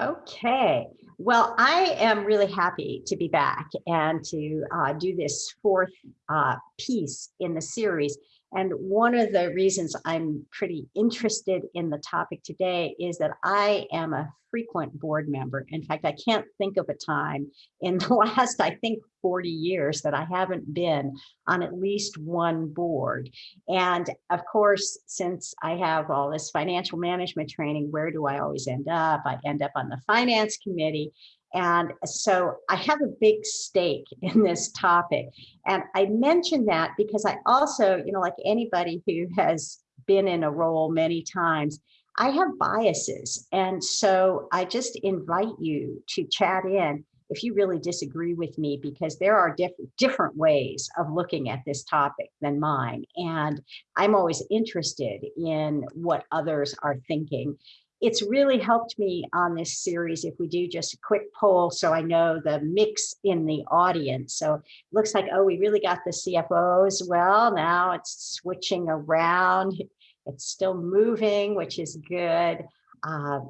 Okay, well, I am really happy to be back and to uh, do this fourth uh, piece in the series. And one of the reasons I'm pretty interested in the topic today is that I am a frequent board member. In fact, I can't think of a time in the last, I think, 40 years that I haven't been on at least one board. And of course, since I have all this financial management training, where do I always end up? I end up on the finance committee. And so I have a big stake in this topic. And I mention that because I also, you know, like anybody who has been in a role many times, I have biases. And so I just invite you to chat in if you really disagree with me, because there are diff different ways of looking at this topic than mine. And I'm always interested in what others are thinking it's really helped me on this series if we do just a quick poll so I know the mix in the audience. So it looks like, oh, we really got the CFO as well. Now it's switching around. It's still moving, which is good. Uh,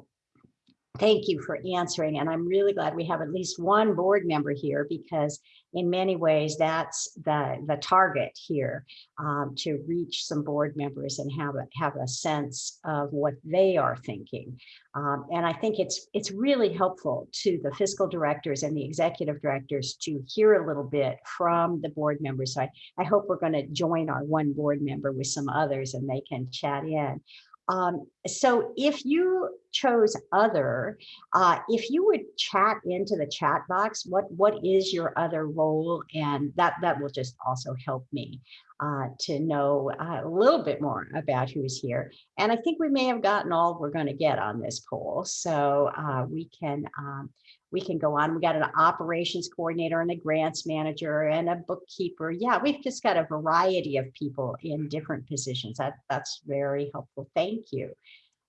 thank you for answering. And I'm really glad we have at least one board member here because in many ways, that's the, the target here um, to reach some board members and have a, have a sense of what they are thinking. Um, and I think it's, it's really helpful to the fiscal directors and the executive directors to hear a little bit from the board members. So I, I hope we're going to join our one board member with some others and they can chat in. Um, so if you chose other, uh, if you would chat into the chat box, what what is your other role? And that, that will just also help me uh, to know uh, a little bit more about who's here. And I think we may have gotten all we're going to get on this poll. So uh, we can um, we can go on. We got an operations coordinator and a grants manager and a bookkeeper. Yeah, we've just got a variety of people in different positions. That, that's very helpful. Thank you.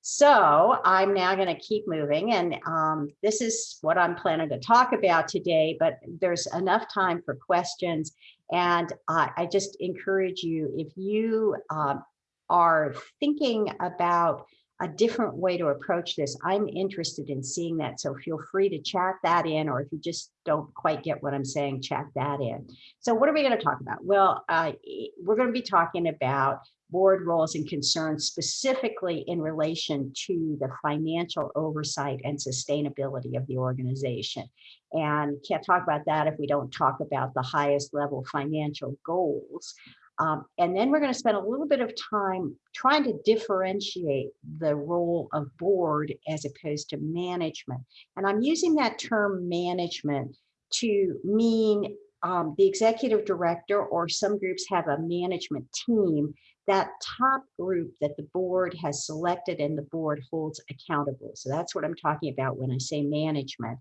So I'm now going to keep moving and um, this is what I'm planning to talk about today, but there's enough time for questions. And uh, I just encourage you, if you uh, are thinking about a different way to approach this. I'm interested in seeing that. So feel free to chat that in, or if you just don't quite get what I'm saying, chat that in. So what are we going to talk about? Well, uh, we're going to be talking about board roles and concerns specifically in relation to the financial oversight and sustainability of the organization. And can't talk about that if we don't talk about the highest level financial goals. Um, and then we're going to spend a little bit of time trying to differentiate the role of board as opposed to management. And I'm using that term management to mean um, the executive director or some groups have a management team, that top group that the board has selected and the board holds accountable. So that's what I'm talking about when I say management.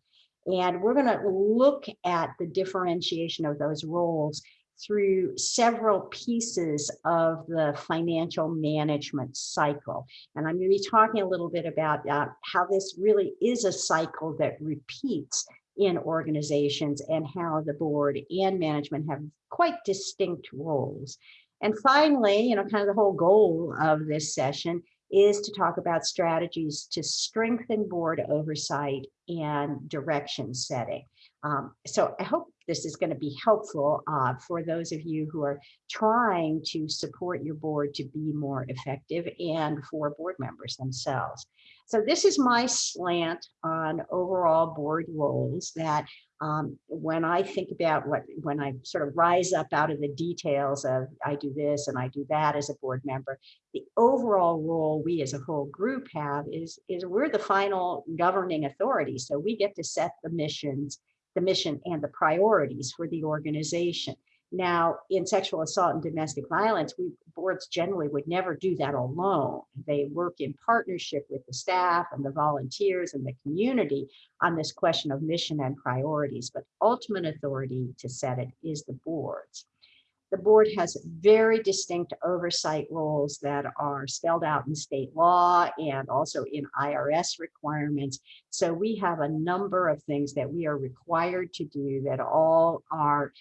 And we're going to look at the differentiation of those roles through several pieces of the financial management cycle. And I'm going to be talking a little bit about uh, how this really is a cycle that repeats in organizations and how the board and management have quite distinct roles. And finally, you know, kind of the whole goal of this session is to talk about strategies to strengthen board oversight and direction setting. Um, so I hope this is going to be helpful uh, for those of you who are trying to support your board to be more effective and for board members themselves. So this is my slant on overall board roles that um, when I think about what, when I sort of rise up out of the details of I do this and I do that as a board member, the overall role we as a whole group have is, is we're the final governing authority. So we get to set the missions the mission and the priorities for the organization. Now, in sexual assault and domestic violence, we boards generally would never do that alone. They work in partnership with the staff and the volunteers and the community on this question of mission and priorities, but ultimate authority to set it is the boards. The board has very distinct oversight roles that are spelled out in state law and also in IRS requirements. So we have a number of things that we are required to do that all are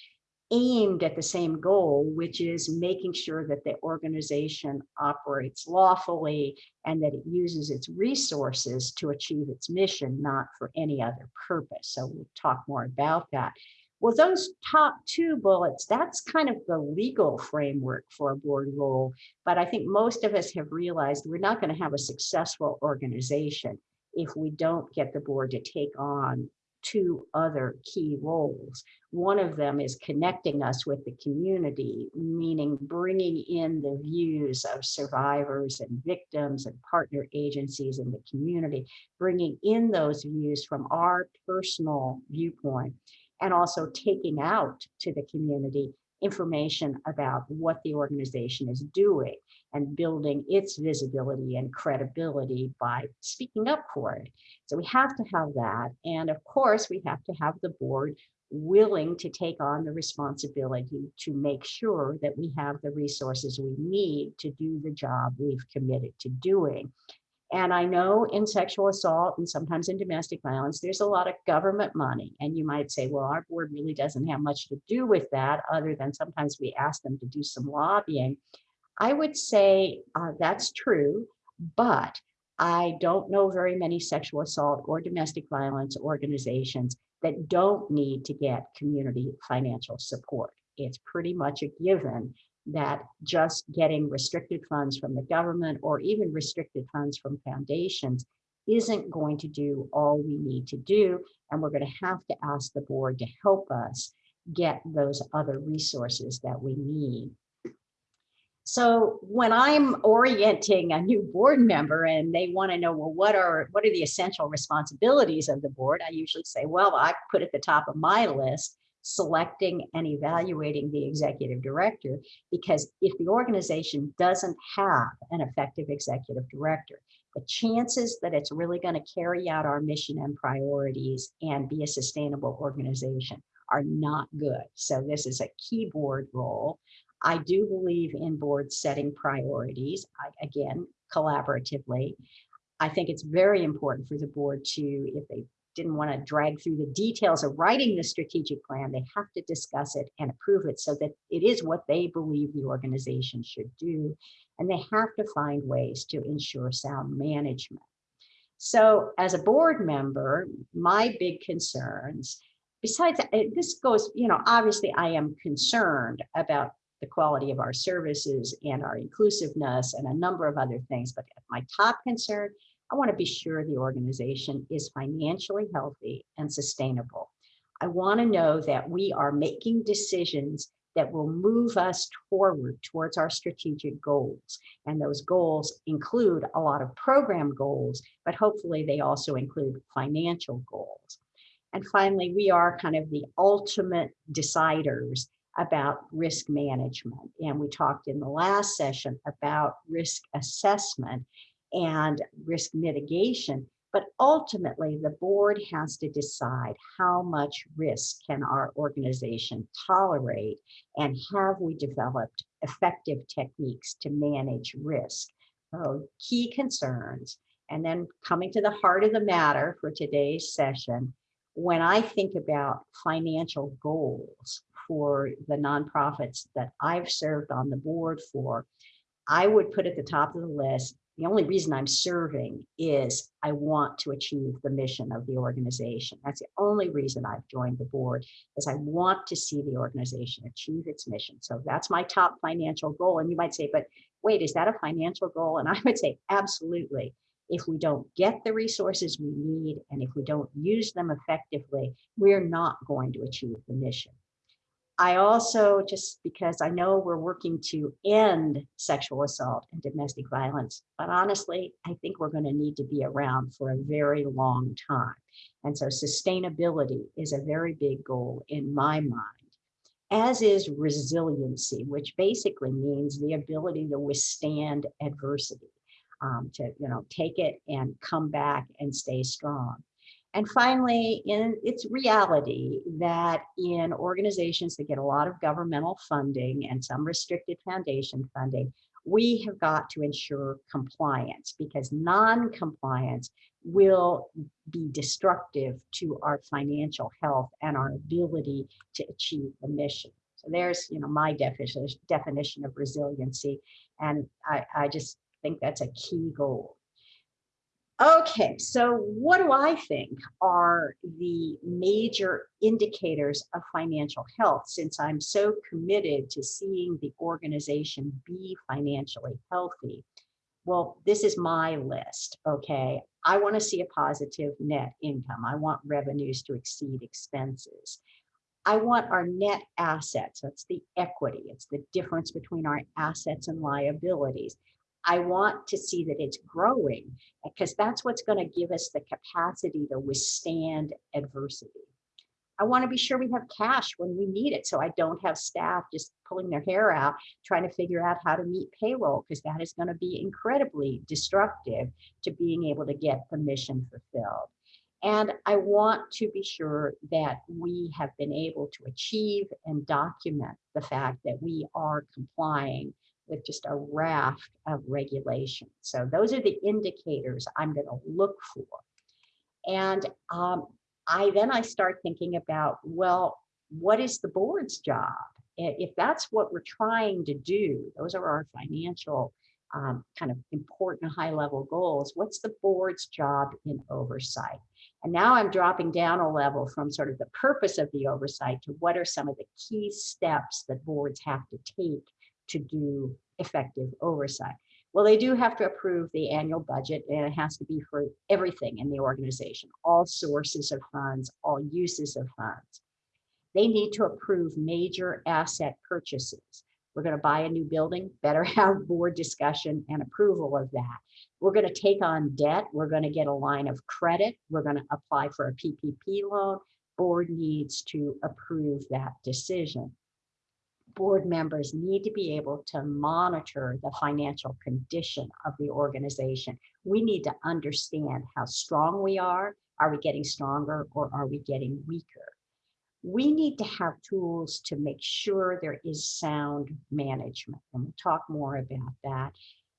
aimed at the same goal, which is making sure that the organization operates lawfully and that it uses its resources to achieve its mission, not for any other purpose. So we'll talk more about that. Well, those top two bullets, that's kind of the legal framework for a board role. But I think most of us have realized we're not going to have a successful organization if we don't get the board to take on two other key roles. One of them is connecting us with the community, meaning bringing in the views of survivors and victims and partner agencies in the community, bringing in those views from our personal viewpoint, and also taking out to the community information about what the organization is doing and building its visibility and credibility by speaking up for it. So we have to have that. And of course, we have to have the board willing to take on the responsibility to make sure that we have the resources we need to do the job we've committed to doing. And I know in sexual assault and sometimes in domestic violence, there's a lot of government money. And you might say, well, our board really doesn't have much to do with that other than sometimes we ask them to do some lobbying. I would say uh, that's true, but I don't know very many sexual assault or domestic violence organizations that don't need to get community financial support. It's pretty much a given that just getting restricted funds from the government or even restricted funds from foundations isn't going to do all we need to do. And we're going to have to ask the board to help us get those other resources that we need. So when I'm orienting a new board member and they want to know, well, what are what are the essential responsibilities of the board? I usually say, well, I put at the top of my list selecting and evaluating the executive director because if the organization doesn't have an effective executive director, the chances that it's really going to carry out our mission and priorities and be a sustainable organization are not good. So this is a key board role. I do believe in board setting priorities, I, again, collaboratively. I think it's very important for the board to, if they didn't want to drag through the details of writing the strategic plan, they have to discuss it and approve it so that it is what they believe the organization should do. And they have to find ways to ensure sound management. So as a board member, my big concerns, besides eh, this goes, you know, obviously I am concerned about the quality of our services and our inclusiveness and a number of other things. But my top concern, I want to be sure the organization is financially healthy and sustainable. I want to know that we are making decisions that will move us forward towards our strategic goals. And those goals include a lot of program goals, but hopefully they also include financial goals. And finally, we are kind of the ultimate deciders about risk management. And we talked in the last session about risk assessment and risk mitigation. But ultimately, the board has to decide how much risk can our organization tolerate and have we developed effective techniques to manage risk. So key concerns. And then coming to the heart of the matter for today's session, when I think about financial goals for the nonprofits that I've served on the board for, I would put at the top of the list, the only reason I'm serving is I want to achieve the mission of the organization. That's the only reason I've joined the board is I want to see the organization achieve its mission. So that's my top financial goal. And you might say, but wait, is that a financial goal? And I would say, absolutely. If we don't get the resources we need and if we don't use them effectively, we're not going to achieve the mission. I also, just because I know we're working to end sexual assault and domestic violence, but honestly, I think we're going to need to be around for a very long time. And so sustainability is a very big goal in my mind, as is resiliency, which basically means the ability to withstand adversity, um, to you know take it and come back and stay strong. And finally, in its reality that in organizations that get a lot of governmental funding and some restricted foundation funding, we have got to ensure compliance because non-compliance will be destructive to our financial health and our ability to achieve the mission. So there's, you know, my definition, definition of resiliency. And I, I just think that's a key goal. Okay, so what do I think are the major indicators of financial health since I'm so committed to seeing the organization be financially healthy? Well, this is my list, okay? I want to see a positive net income. I want revenues to exceed expenses. I want our net assets, that's the equity, it's the difference between our assets and liabilities. I want to see that it's growing because that's what's going to give us the capacity to withstand adversity. I want to be sure we have cash when we need it so I don't have staff just pulling their hair out trying to figure out how to meet payroll because that is going to be incredibly destructive to being able to get the mission fulfilled. And I want to be sure that we have been able to achieve and document the fact that we are complying with just a raft of regulations. So those are the indicators I'm going to look for. And um, I then I start thinking about, well, what is the board's job? If that's what we're trying to do, those are our financial um, kind of important high level goals. What's the board's job in oversight? And now I'm dropping down a level from sort of the purpose of the oversight to what are some of the key steps that boards have to take to do effective oversight. Well, they do have to approve the annual budget and it has to be for everything in the organization, all sources of funds, all uses of funds. They need to approve major asset purchases. We're going to buy a new building, better have board discussion and approval of that. We're going to take on debt. We're going to get a line of credit. We're going to apply for a PPP loan. Board needs to approve that decision board members need to be able to monitor the financial condition of the organization. We need to understand how strong we are. Are we getting stronger or are we getting weaker? We need to have tools to make sure there is sound management. And we'll talk more about that.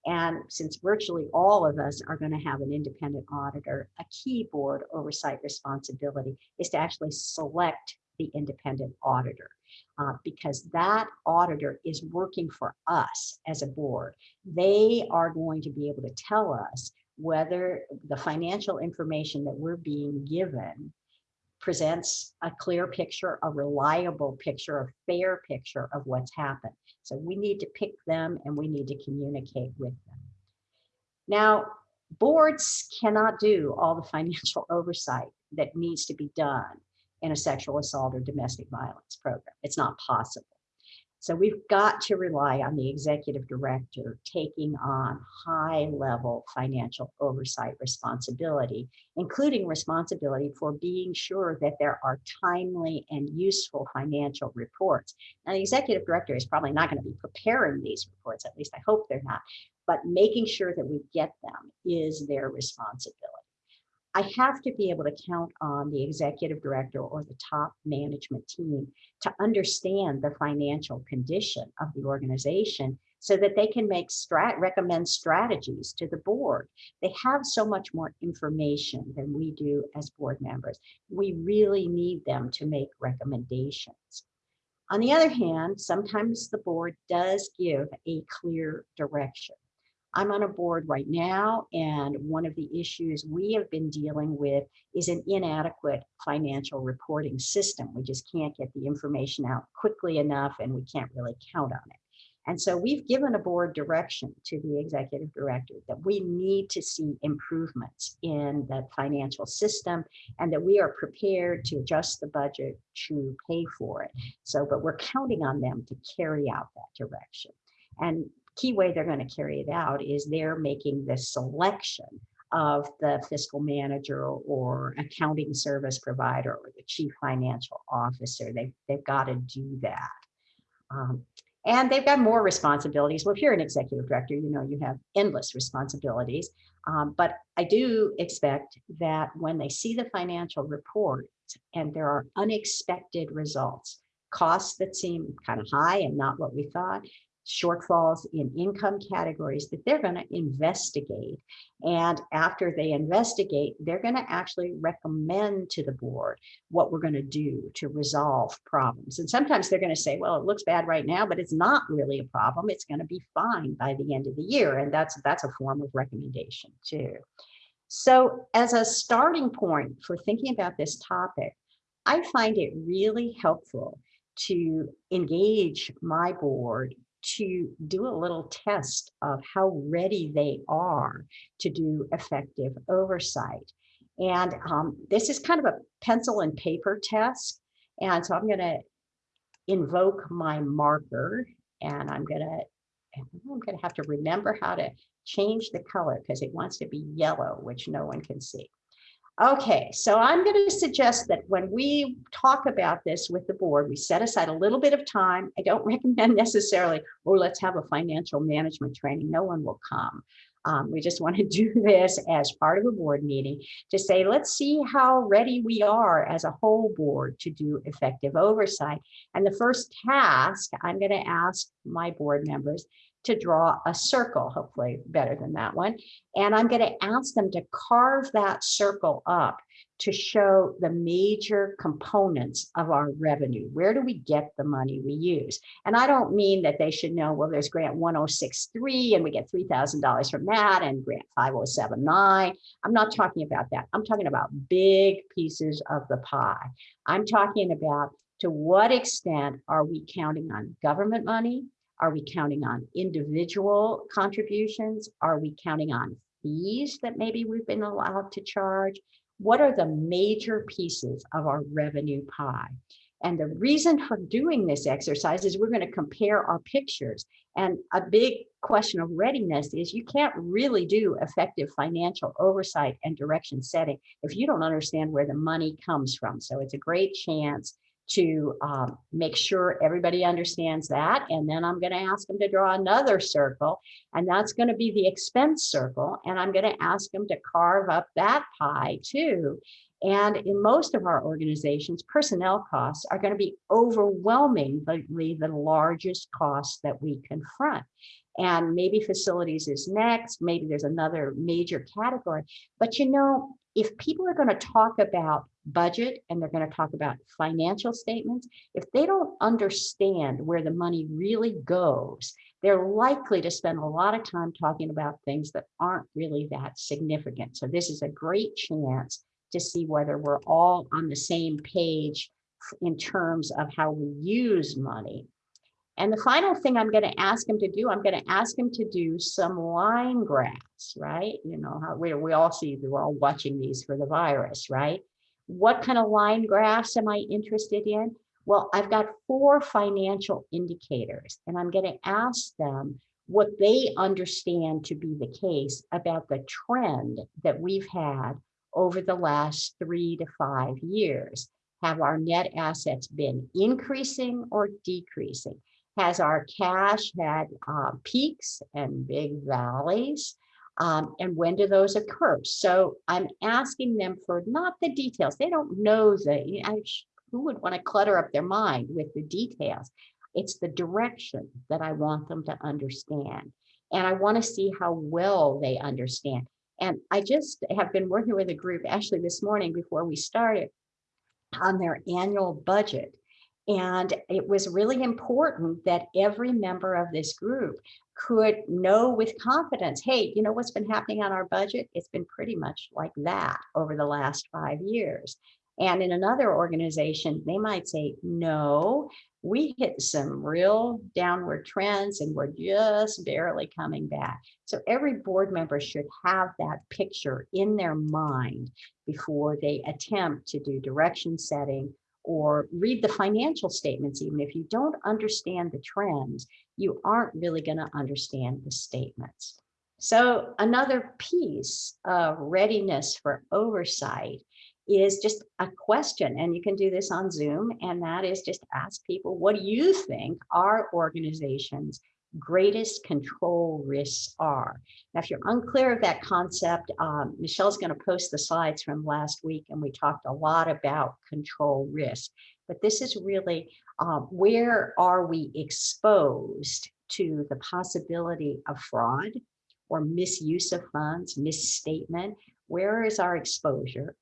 And since virtually all of us are going to have an independent auditor, a key board oversight responsibility is to actually select the independent auditor uh, because that auditor is working for us as a board. They are going to be able to tell us whether the financial information that we're being given presents a clear picture, a reliable picture, a fair picture of what's happened. So we need to pick them and we need to communicate with them. Now, boards cannot do all the financial oversight that needs to be done in a sexual assault or domestic violence program. It's not possible. So we've got to rely on the executive director taking on high level financial oversight responsibility, including responsibility for being sure that there are timely and useful financial reports. Now the executive director is probably not going to be preparing these reports, at least I hope they're not, but making sure that we get them is their responsibility. I have to be able to count on the executive director or the top management team to understand the financial condition of the organization so that they can make strat recommend strategies to the board. They have so much more information than we do as board members. We really need them to make recommendations. On the other hand, sometimes the board does give a clear direction. I'm on a board right now, and one of the issues we have been dealing with is an inadequate financial reporting system. We just can't get the information out quickly enough, and we can't really count on it. And so we've given a board direction to the executive director that we need to see improvements in the financial system and that we are prepared to adjust the budget to pay for it. So, but we're counting on them to carry out that direction. And key way they're going to carry it out is they're making the selection of the fiscal manager or accounting service provider or the chief financial officer. They've, they've got to do that. Um, and they've got more responsibilities. Well, if you're an executive director, you know you have endless responsibilities. Um, but I do expect that when they see the financial report and there are unexpected results, costs that seem kind of high and not what we thought, shortfalls in income categories that they're going to investigate. And after they investigate, they're going to actually recommend to the board what we're going to do to resolve problems. And sometimes they're going to say, well, it looks bad right now, but it's not really a problem. It's going to be fine by the end of the year. And that's that's a form of recommendation too. So as a starting point for thinking about this topic, I find it really helpful to engage my board to do a little test of how ready they are to do effective oversight. And um, this is kind of a pencil and paper test. And so I'm going to invoke my marker and I'm going to I'm going to have to remember how to change the color because it wants to be yellow, which no one can see. Okay, so I'm going to suggest that when we talk about this with the board, we set aside a little bit of time. I don't recommend necessarily, oh, let's have a financial management training. No one will come. Um, we just want to do this as part of a board meeting to say, let's see how ready we are as a whole board to do effective oversight. And the first task I'm going to ask my board members to draw a circle, hopefully better than that one. And I'm going to ask them to carve that circle up to show the major components of our revenue. Where do we get the money we use? And I don't mean that they should know, well, there's grant 1063 and we get $3,000 from that and grant 5079. I'm not talking about that. I'm talking about big pieces of the pie. I'm talking about to what extent are we counting on government money are we counting on individual contributions? Are we counting on fees that maybe we've been allowed to charge? What are the major pieces of our revenue pie? And the reason for doing this exercise is we're going to compare our pictures. And a big question of readiness is you can't really do effective financial oversight and direction setting if you don't understand where the money comes from. So it's a great chance to um, make sure everybody understands that. And then I'm going to ask them to draw another circle, and that's going to be the expense circle. And I'm going to ask them to carve up that pie too. And in most of our organizations, personnel costs are going to be overwhelmingly the largest cost that we confront. And maybe facilities is next, maybe there's another major category. But you know, if people are going to talk about budget and they're going to talk about financial statements, if they don't understand where the money really goes, they're likely to spend a lot of time talking about things that aren't really that significant. So this is a great chance to see whether we're all on the same page in terms of how we use money. And the final thing I'm going to ask him to do, I'm going to ask him to do some line graphs, right? You know, how we, we all see, we're all watching these for the virus, right? What kind of line graphs am I interested in? Well, I've got four financial indicators, and I'm going to ask them what they understand to be the case about the trend that we've had over the last three to five years. Have our net assets been increasing or decreasing? Has our cash had uh, peaks and big valleys? Um, and when do those occur? So I'm asking them for not the details. They don't know the, I, who would want to clutter up their mind with the details? It's the direction that I want them to understand. And I want to see how well they understand. And I just have been working with a group actually this morning before we started on their annual budget. And it was really important that every member of this group could know with confidence, hey, you know what's been happening on our budget? It's been pretty much like that over the last five years. And in another organization, they might say, no, we hit some real downward trends and we're just barely coming back. So every board member should have that picture in their mind before they attempt to do direction setting or read the financial statements, even if you don't understand the trends, you aren't really going to understand the statements. So another piece of readiness for oversight is just a question, and you can do this on Zoom, and that is just ask people, what do you think our organizations greatest control risks are. Now, if you're unclear of that concept, um, Michelle's going to post the slides from last week, and we talked a lot about control risk. But this is really uh, where are we exposed to the possibility of fraud or misuse of funds, misstatement? Where is our exposure?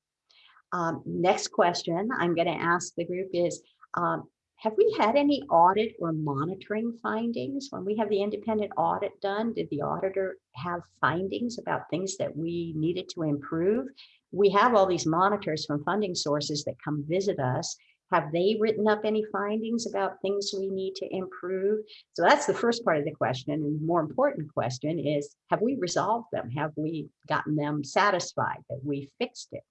Um, next question I'm going to ask the group is, um, have we had any audit or monitoring findings? When we have the independent audit done, did the auditor have findings about things that we needed to improve? We have all these monitors from funding sources that come visit us. Have they written up any findings about things we need to improve? So that's the first part of the question. And the more important question is, have we resolved them? Have we gotten them satisfied that we fixed it?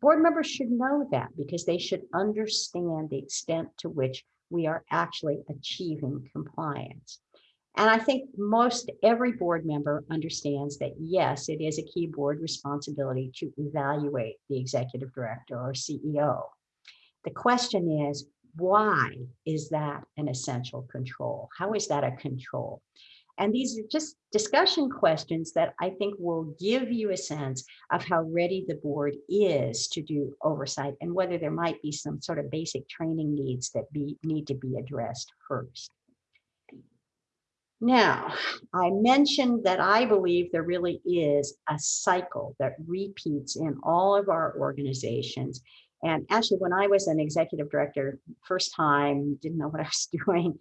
Board members should know that because they should understand the extent to which we are actually achieving compliance. And I think most every board member understands that yes, it is a key board responsibility to evaluate the executive director or CEO. The question is, why is that an essential control? How is that a control? And these are just discussion questions that I think will give you a sense of how ready the board is to do oversight and whether there might be some sort of basic training needs that be, need to be addressed first. Now, I mentioned that I believe there really is a cycle that repeats in all of our organizations. And actually, when I was an executive director, first time, didn't know what I was doing,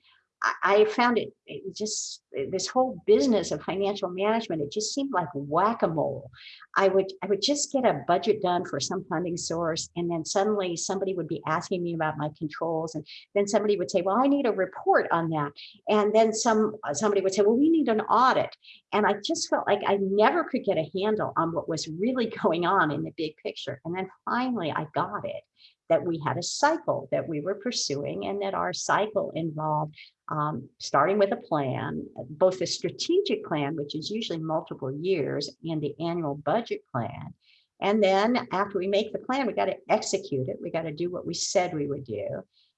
I found it, it, just this whole business of financial management. It just seemed like whack-a-mole. I would I would just get a budget done for some funding source, and then suddenly somebody would be asking me about my controls, and then somebody would say, "Well, I need a report on that," and then some uh, somebody would say, "Well, we need an audit," and I just felt like I never could get a handle on what was really going on in the big picture. And then finally, I got it that we had a cycle that we were pursuing and that our cycle involved um, starting with a plan, both the strategic plan, which is usually multiple years, and the annual budget plan. And then after we make the plan, we got to execute it. We got to do what we said we would do.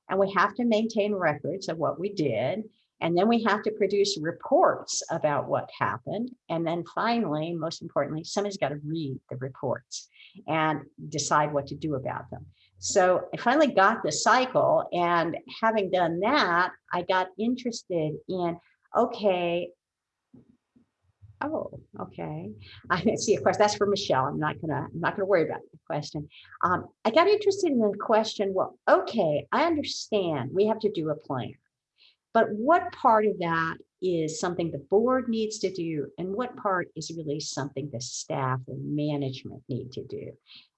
And we have to maintain records of what we did. And then we have to produce reports about what happened. And then finally, most importantly, somebody's got to read the reports and decide what to do about them. So I finally got the cycle and having done that, I got interested in, okay, oh, okay. I see, of course, that's for Michelle. I'm not gonna, I'm not gonna worry about the question. Um, I got interested in the question, well, okay, I understand we have to do a plan, but what part of that is something the board needs to do and what part is really something the staff and management need to do?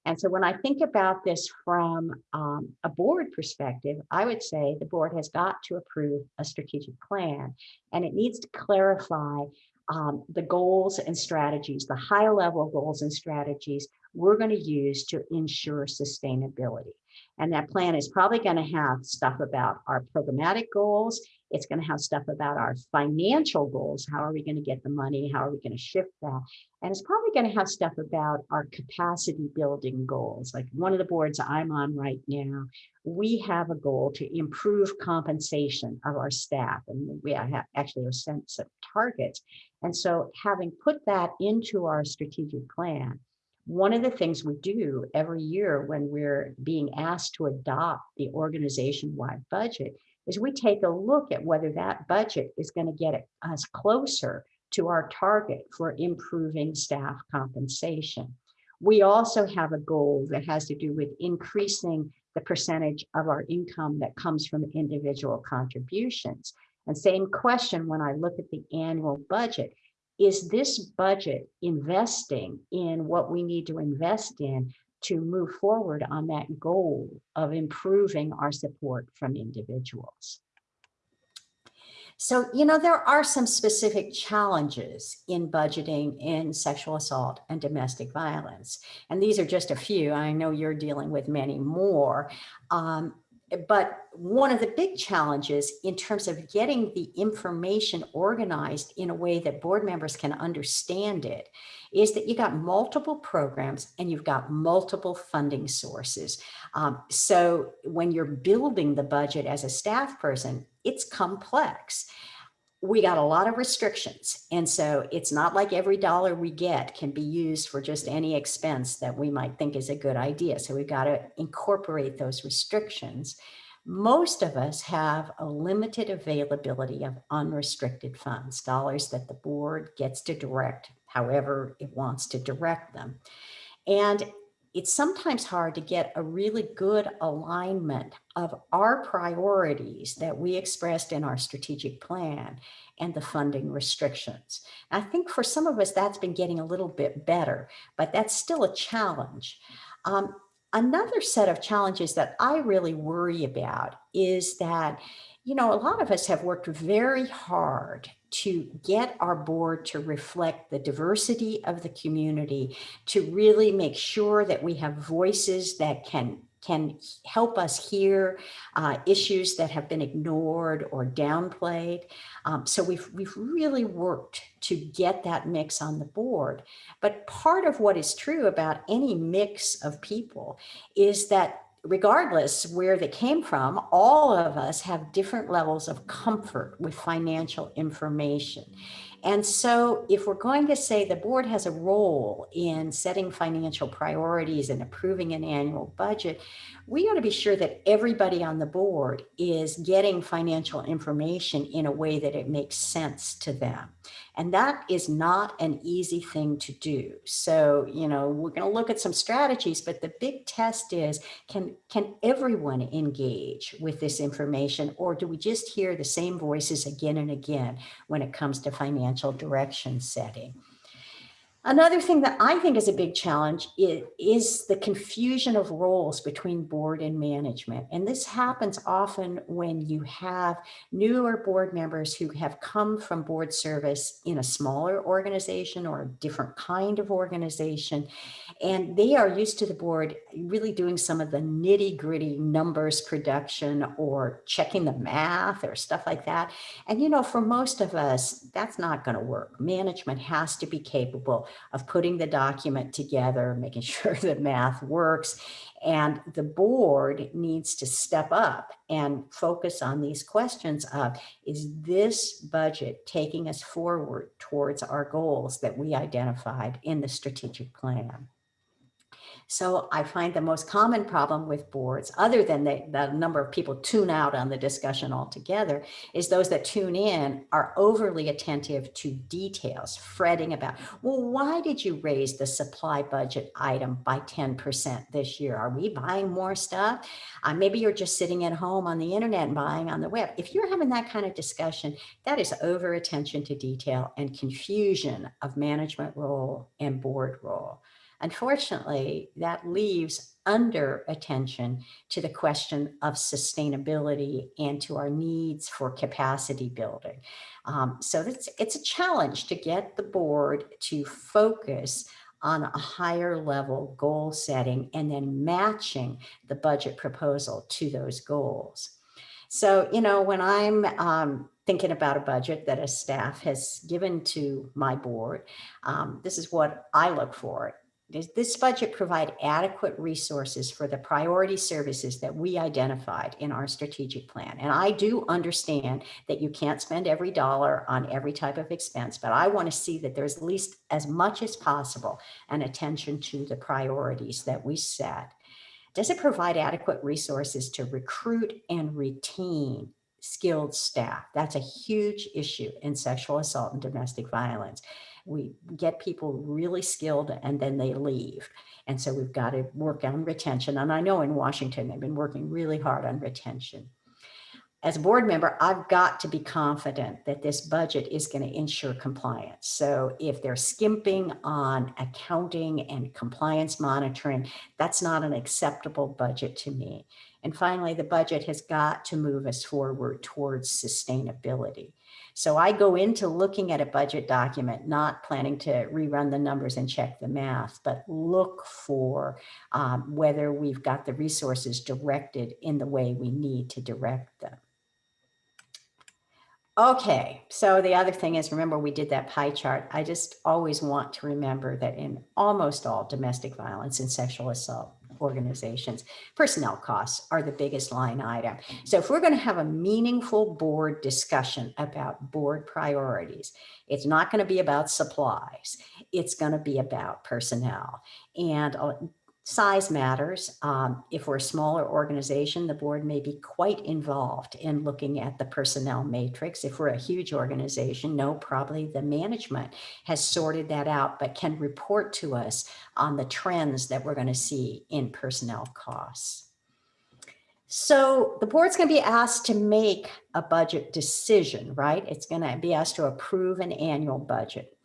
And so when I think about this from um, a board perspective, I would say the board has got to approve a strategic plan and it needs to clarify um, the goals and strategies, the high level goals and strategies we're going to use to ensure sustainability. And that plan is probably going to have stuff about our programmatic goals. It's going to have stuff about our financial goals. How are we going to get the money? How are we going to shift that? And it's probably going to have stuff about our capacity building goals. Like one of the boards I'm on right now, we have a goal to improve compensation of our staff. And we have actually a sense of targets. And so having put that into our strategic plan, one of the things we do every year when we're being asked to adopt the organization-wide budget is we take a look at whether that budget is going to get us closer to our target for improving staff compensation. We also have a goal that has to do with increasing the percentage of our income that comes from individual contributions. And same question when I look at the annual budget, is this budget investing in what we need to invest in to move forward on that goal of improving our support from individuals? So, you know, there are some specific challenges in budgeting in sexual assault and domestic violence. And these are just a few. I know you're dealing with many more. Um, but one of the big challenges in terms of getting the information organized in a way that board members can understand it is that you got multiple programs and you've got multiple funding sources. Um, so when you're building the budget as a staff person, it's complex we got a lot of restrictions. And so it's not like every dollar we get can be used for just any expense that we might think is a good idea. So we've got to incorporate those restrictions. most of us have a limited availability of unrestricted funds, dollars that the board gets to direct however it wants to direct them. And it's sometimes hard to get a really good alignment of our priorities that we expressed in our strategic plan and the funding restrictions. I think for some of us, that's been getting a little bit better, but that's still a challenge. Um, another set of challenges that I really worry about is that, you know, a lot of us have worked very hard to get our board to reflect the diversity of the community, to really make sure that we have voices that can can help us hear uh, issues that have been ignored or downplayed. Um, so we've, we've really worked to get that mix on the board. But part of what is true about any mix of people is that regardless where they came from, all of us have different levels of comfort with financial information. And so if we're going to say the board has a role in setting financial priorities and approving an annual budget, we ought to be sure that everybody on the board is getting financial information in a way that it makes sense to them. And that is not an easy thing to do. So, you know, we're going to look at some strategies, but the big test is, can, can everyone engage with this information or do we just hear the same voices again and again when it comes to financial direction setting? Another thing that I think is a big challenge is, is, the confusion of roles between board and management. And this happens often when you have newer board members who have come from board service in a smaller organization or a different kind of organization. And they are used to the board really doing some of the nitty gritty numbers production or checking the math or stuff like that. And, you know, for most of us, that's not going to work. Management has to be capable of putting the document together, making sure the math works. And the board needs to step up and focus on these questions of, is this budget taking us forward towards our goals that we identified in the strategic plan? So I find the most common problem with boards, other than the, the number of people tune out on the discussion altogether, is those that tune in are overly attentive to details, fretting about, well, why did you raise the supply budget item by 10% this year? Are we buying more stuff? Uh, maybe you're just sitting at home on the internet and buying on the web. If you're having that kind of discussion, that is over attention to detail and confusion of management role and board role. Unfortunately, that leaves under attention to the question of sustainability and to our needs for capacity building. Um, so it's, it's a challenge to get the board to focus on a higher level goal setting and then matching the budget proposal to those goals. So, you know, when I'm um, thinking about a budget that a staff has given to my board, um, this is what I look for. Does this budget provide adequate resources for the priority services that we identified in our strategic plan? And I do understand that you can't spend every dollar on every type of expense, but I want to see that there's at least as much as possible an attention to the priorities that we set. Does it provide adequate resources to recruit and retain skilled staff? That's a huge issue in sexual assault and domestic violence we get people really skilled and then they leave. And so we've got to work on retention. And I know in Washington, they've been working really hard on retention. As a board member, I've got to be confident that this budget is going to ensure compliance. So if they're skimping on accounting and compliance monitoring, that's not an acceptable budget to me. And finally, the budget has got to move us forward towards sustainability. So I go into looking at a budget document, not planning to rerun the numbers and check the math, but look for um, whether we've got the resources directed in the way we need to direct them. Okay, so the other thing is, remember we did that pie chart. I just always want to remember that in almost all domestic violence and sexual assault, organizations. Personnel costs are the biggest line item. So if we're going to have a meaningful board discussion about board priorities, it's not going to be about supplies. It's going to be about personnel. And uh, Size matters. Um, if we're a smaller organization, the board may be quite involved in looking at the personnel matrix. If we're a huge organization, no, probably the management has sorted that out, but can report to us on the trends that we're going to see in personnel costs. So the board's going to be asked to make a budget decision, right? It's going to be asked to approve an annual budget.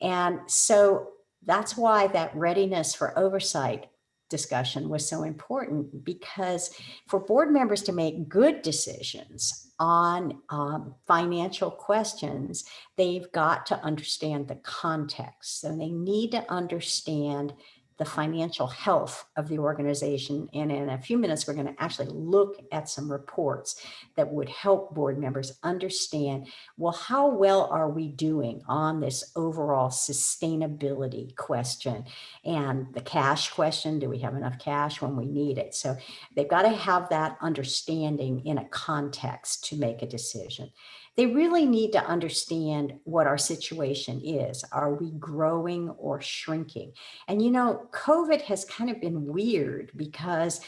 And so that's why that readiness for oversight discussion was so important because for board members to make good decisions on um, financial questions, they've got to understand the context. So they need to understand the financial health of the organization. And in a few minutes, we're going to actually look at some reports that would help board members understand, well, how well are we doing on this overall sustainability question and the cash question, do we have enough cash when we need it? So they've got to have that understanding in a context to make a decision they really need to understand what our situation is. Are we growing or shrinking? And you know, COVID has kind of been weird because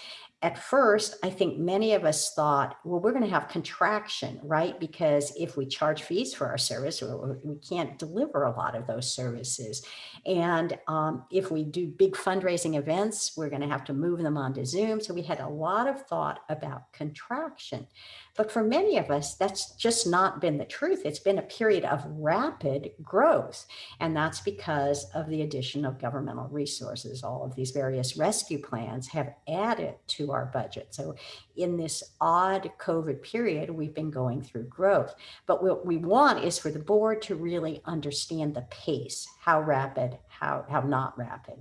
at first, I think many of us thought, well, we're going to have contraction, right? Because if we charge fees for our service, we can't deliver a lot of those services. And um, if we do big fundraising events, we're going to have to move them onto Zoom. So we had a lot of thought about contraction. But for many of us, that's just not been the truth. It's been a period of rapid growth. And that's because of the addition of governmental resources. All of these various rescue plans have added to our budget. So in this odd COVID period, we've been going through growth. But what we want is for the board to really understand the pace, how rapid, how, how not rapid.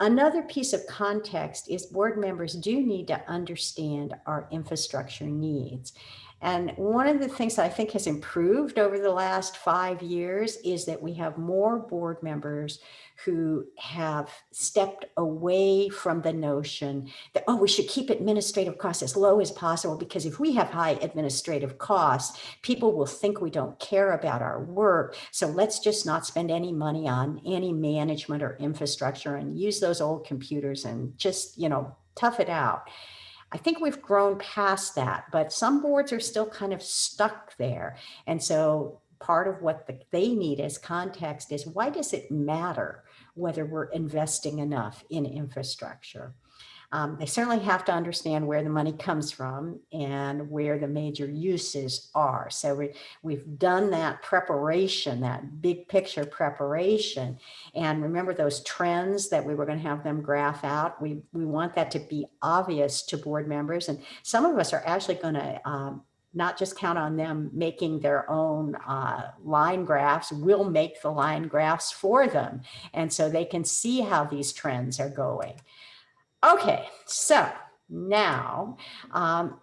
Another piece of context is board members do need to understand our infrastructure needs. And one of the things that I think has improved over the last five years is that we have more board members who have stepped away from the notion that, oh, we should keep administrative costs as low as possible because if we have high administrative costs, people will think we don't care about our work. So let's just not spend any money on any management or infrastructure and use those old computers and just, you know, tough it out. I think we've grown past that, but some boards are still kind of stuck there. And so part of what the, they need as context is why does it matter whether we're investing enough in infrastructure? Um, they certainly have to understand where the money comes from and where the major uses are. So we, we've done that preparation, that big picture preparation. And remember those trends that we were going to have them graph out. We, we want that to be obvious to board members. And some of us are actually going to um, not just count on them making their own uh, line graphs, we'll make the line graphs for them. And so they can see how these trends are going. Okay, so now, um,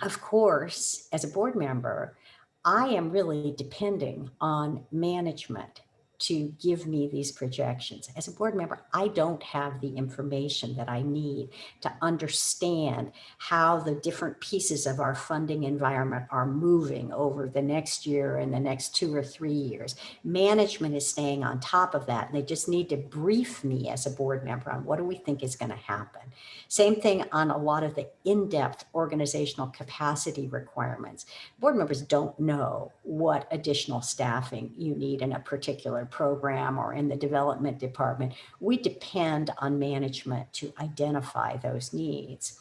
of course, as a board member, I am really depending on management to give me these projections. As a board member, I don't have the information that I need to understand how the different pieces of our funding environment are moving over the next year and the next two or three years. Management is staying on top of that and they just need to brief me as a board member on what do we think is going to happen. Same thing on a lot of the in-depth organizational capacity requirements. Board members don't know what additional staffing you need in a particular program or in the development department, we depend on management to identify those needs.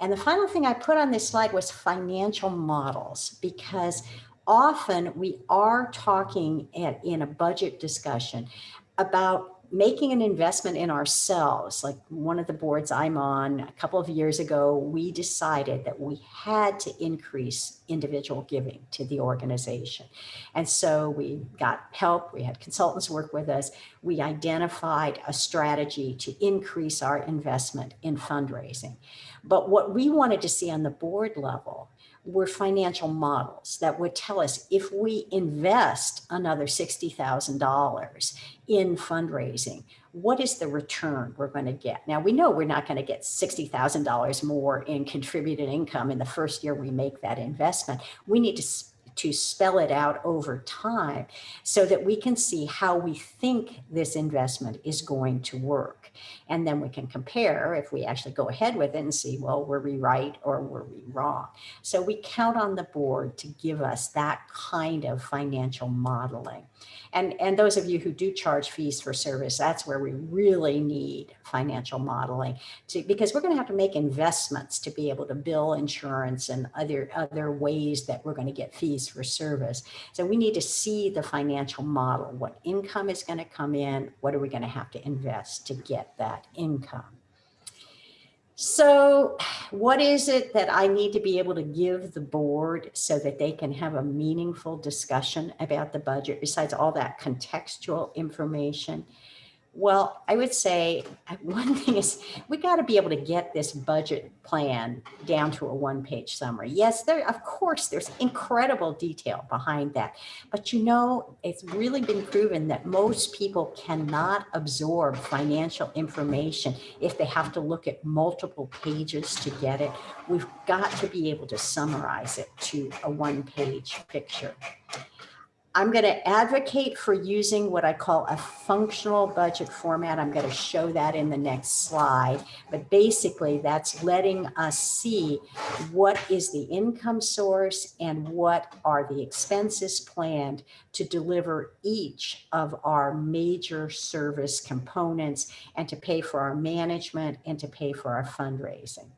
And the final thing I put on this slide was financial models, because often we are talking at, in a budget discussion about making an investment in ourselves, like one of the boards I'm on a couple of years ago, we decided that we had to increase individual giving to the organization. And so we got help, we had consultants work with us, we identified a strategy to increase our investment in fundraising. But what we wanted to see on the board level were financial models that would tell us if we invest another $60,000 in fundraising, what is the return we're going to get? Now, we know we're not going to get $60,000 more in contributed income in the first year we make that investment. We need to to spell it out over time so that we can see how we think this investment is going to work. And then we can compare if we actually go ahead with it and see, well, were we right or were we wrong? So we count on the board to give us that kind of financial modeling. And, and those of you who do charge fees for service, that's where we really need financial modeling to, because we're going to have to make investments to be able to bill insurance and other, other ways that we're going to get fees for service. So we need to see the financial model, what income is going to come in, what are we going to have to invest to get that income. So what is it that I need to be able to give the board so that they can have a meaningful discussion about the budget besides all that contextual information? Well, I would say one thing is we got to be able to get this budget plan down to a one page summary. Yes, there, of course, there's incredible detail behind that. But you know, it's really been proven that most people cannot absorb financial information if they have to look at multiple pages to get it. We've got to be able to summarize it to a one page picture. I'm going to advocate for using what I call a functional budget format. I'm going to show that in the next slide. But basically, that's letting us see what is the income source and what are the expenses planned to deliver each of our major service components and to pay for our management and to pay for our fundraising.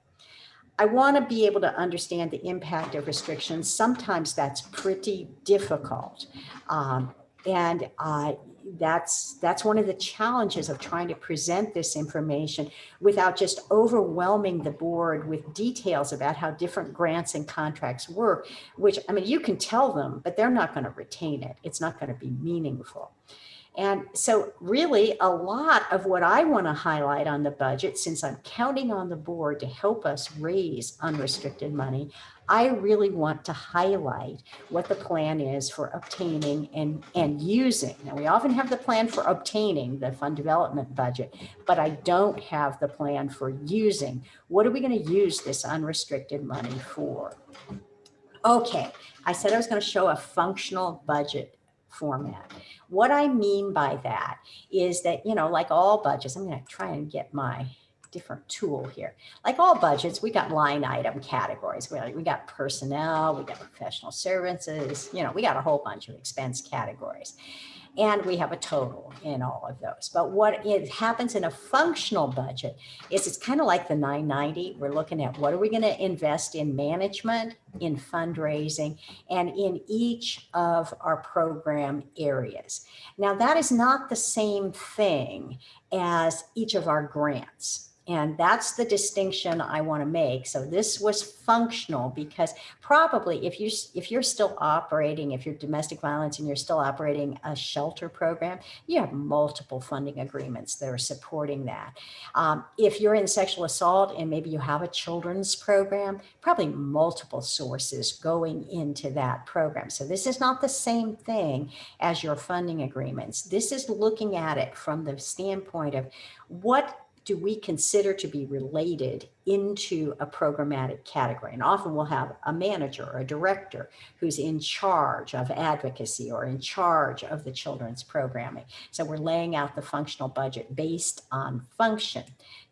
I want to be able to understand the impact of restrictions. Sometimes that's pretty difficult. Um, and uh, that's that's one of the challenges of trying to present this information without just overwhelming the board with details about how different grants and contracts work, which I mean, you can tell them, but they're not going to retain it. It's not going to be meaningful. And so really a lot of what I want to highlight on the budget, since I'm counting on the board to help us raise unrestricted money, I really want to highlight what the plan is for obtaining and, and using. Now, we often have the plan for obtaining the fund development budget, but I don't have the plan for using. What are we going to use this unrestricted money for? Okay, I said I was going to show a functional budget format. What I mean by that is that, you know, like all budgets, I'm going to try and get my different tool here. Like all budgets, we got line item categories. We, we got personnel, we got professional services, you know, we got a whole bunch of expense categories and we have a total in all of those. But what it happens in a functional budget is it's kind of like the 990. We're looking at what are we going to invest in management, in fundraising, and in each of our program areas. Now that is not the same thing as each of our grants. And that's the distinction I want to make. So this was functional because probably if you if you're still operating, if you're domestic violence and you're still operating a shelter program, you have multiple funding agreements that are supporting that. Um, if you're in sexual assault and maybe you have a children's program, probably multiple sources going into that program. So this is not the same thing as your funding agreements. This is looking at it from the standpoint of what do we consider to be related into a programmatic category? And often we'll have a manager or a director who's in charge of advocacy or in charge of the children's programming. So we're laying out the functional budget based on function.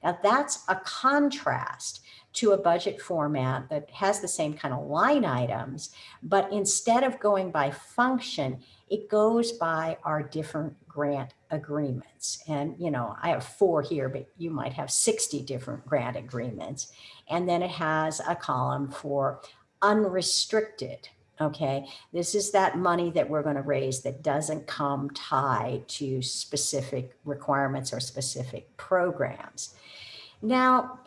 Now that's a contrast to a budget format that has the same kind of line items, but instead of going by function, it goes by our different grant agreements. And, you know, I have four here, but you might have 60 different grant agreements. And then it has a column for unrestricted. Okay, this is that money that we're going to raise that doesn't come tied to specific requirements or specific programs. Now,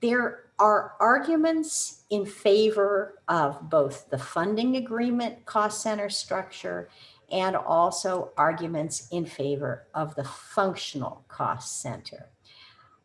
there are arguments in favor of both the funding agreement cost center structure and also arguments in favor of the functional cost center.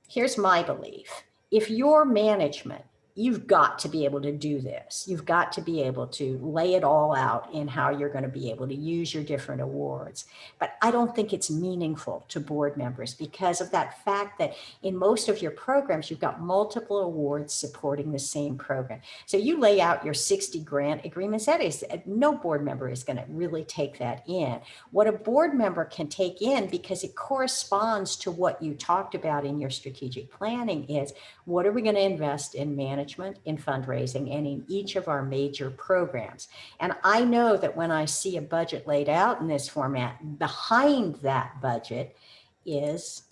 Here's my belief. If your management you've got to be able to do this. You've got to be able to lay it all out in how you're going to be able to use your different awards. But I don't think it's meaningful to board members because of that fact that in most of your programs, you've got multiple awards supporting the same program. So you lay out your 60 grant agreements, that is, uh, no board member is going to really take that in. What a board member can take in because it corresponds to what you talked about in your strategic planning is what are we going to invest in management, in fundraising, and in each of our major programs. And I know that when I see a budget laid out in this format, behind that budget is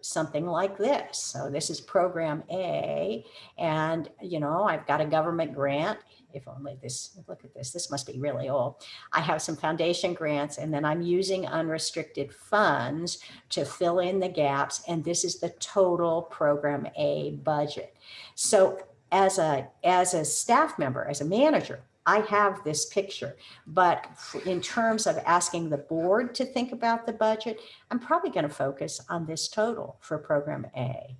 something like this. So this is program A, and you know, I've got a government grant if only this, look at this, this must be really old. I have some foundation grants and then I'm using unrestricted funds to fill in the gaps. And this is the total program A budget. So as a, as a staff member, as a manager, I have this picture, but in terms of asking the board to think about the budget, I'm probably going to focus on this total for program A.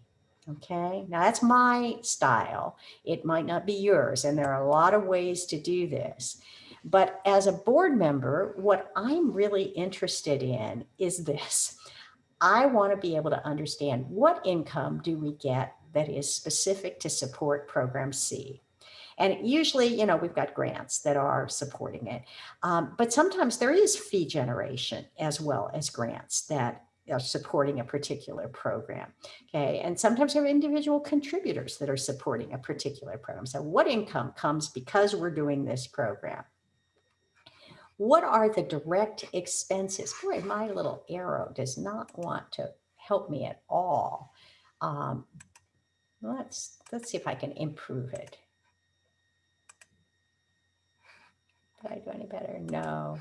Okay, now that's my style. It might not be yours, and there are a lot of ways to do this. But as a board member, what I'm really interested in is this. I want to be able to understand what income do we get that is specific to support program C. And usually, you know, we've got grants that are supporting it. Um, but sometimes there is fee generation as well as grants that are supporting a particular program. Okay, and sometimes there are individual contributors that are supporting a particular program. So what income comes because we're doing this program? What are the direct expenses? Boy, my little arrow does not want to help me at all. Um, let's, let's see if I can improve it. Did I do any better? No.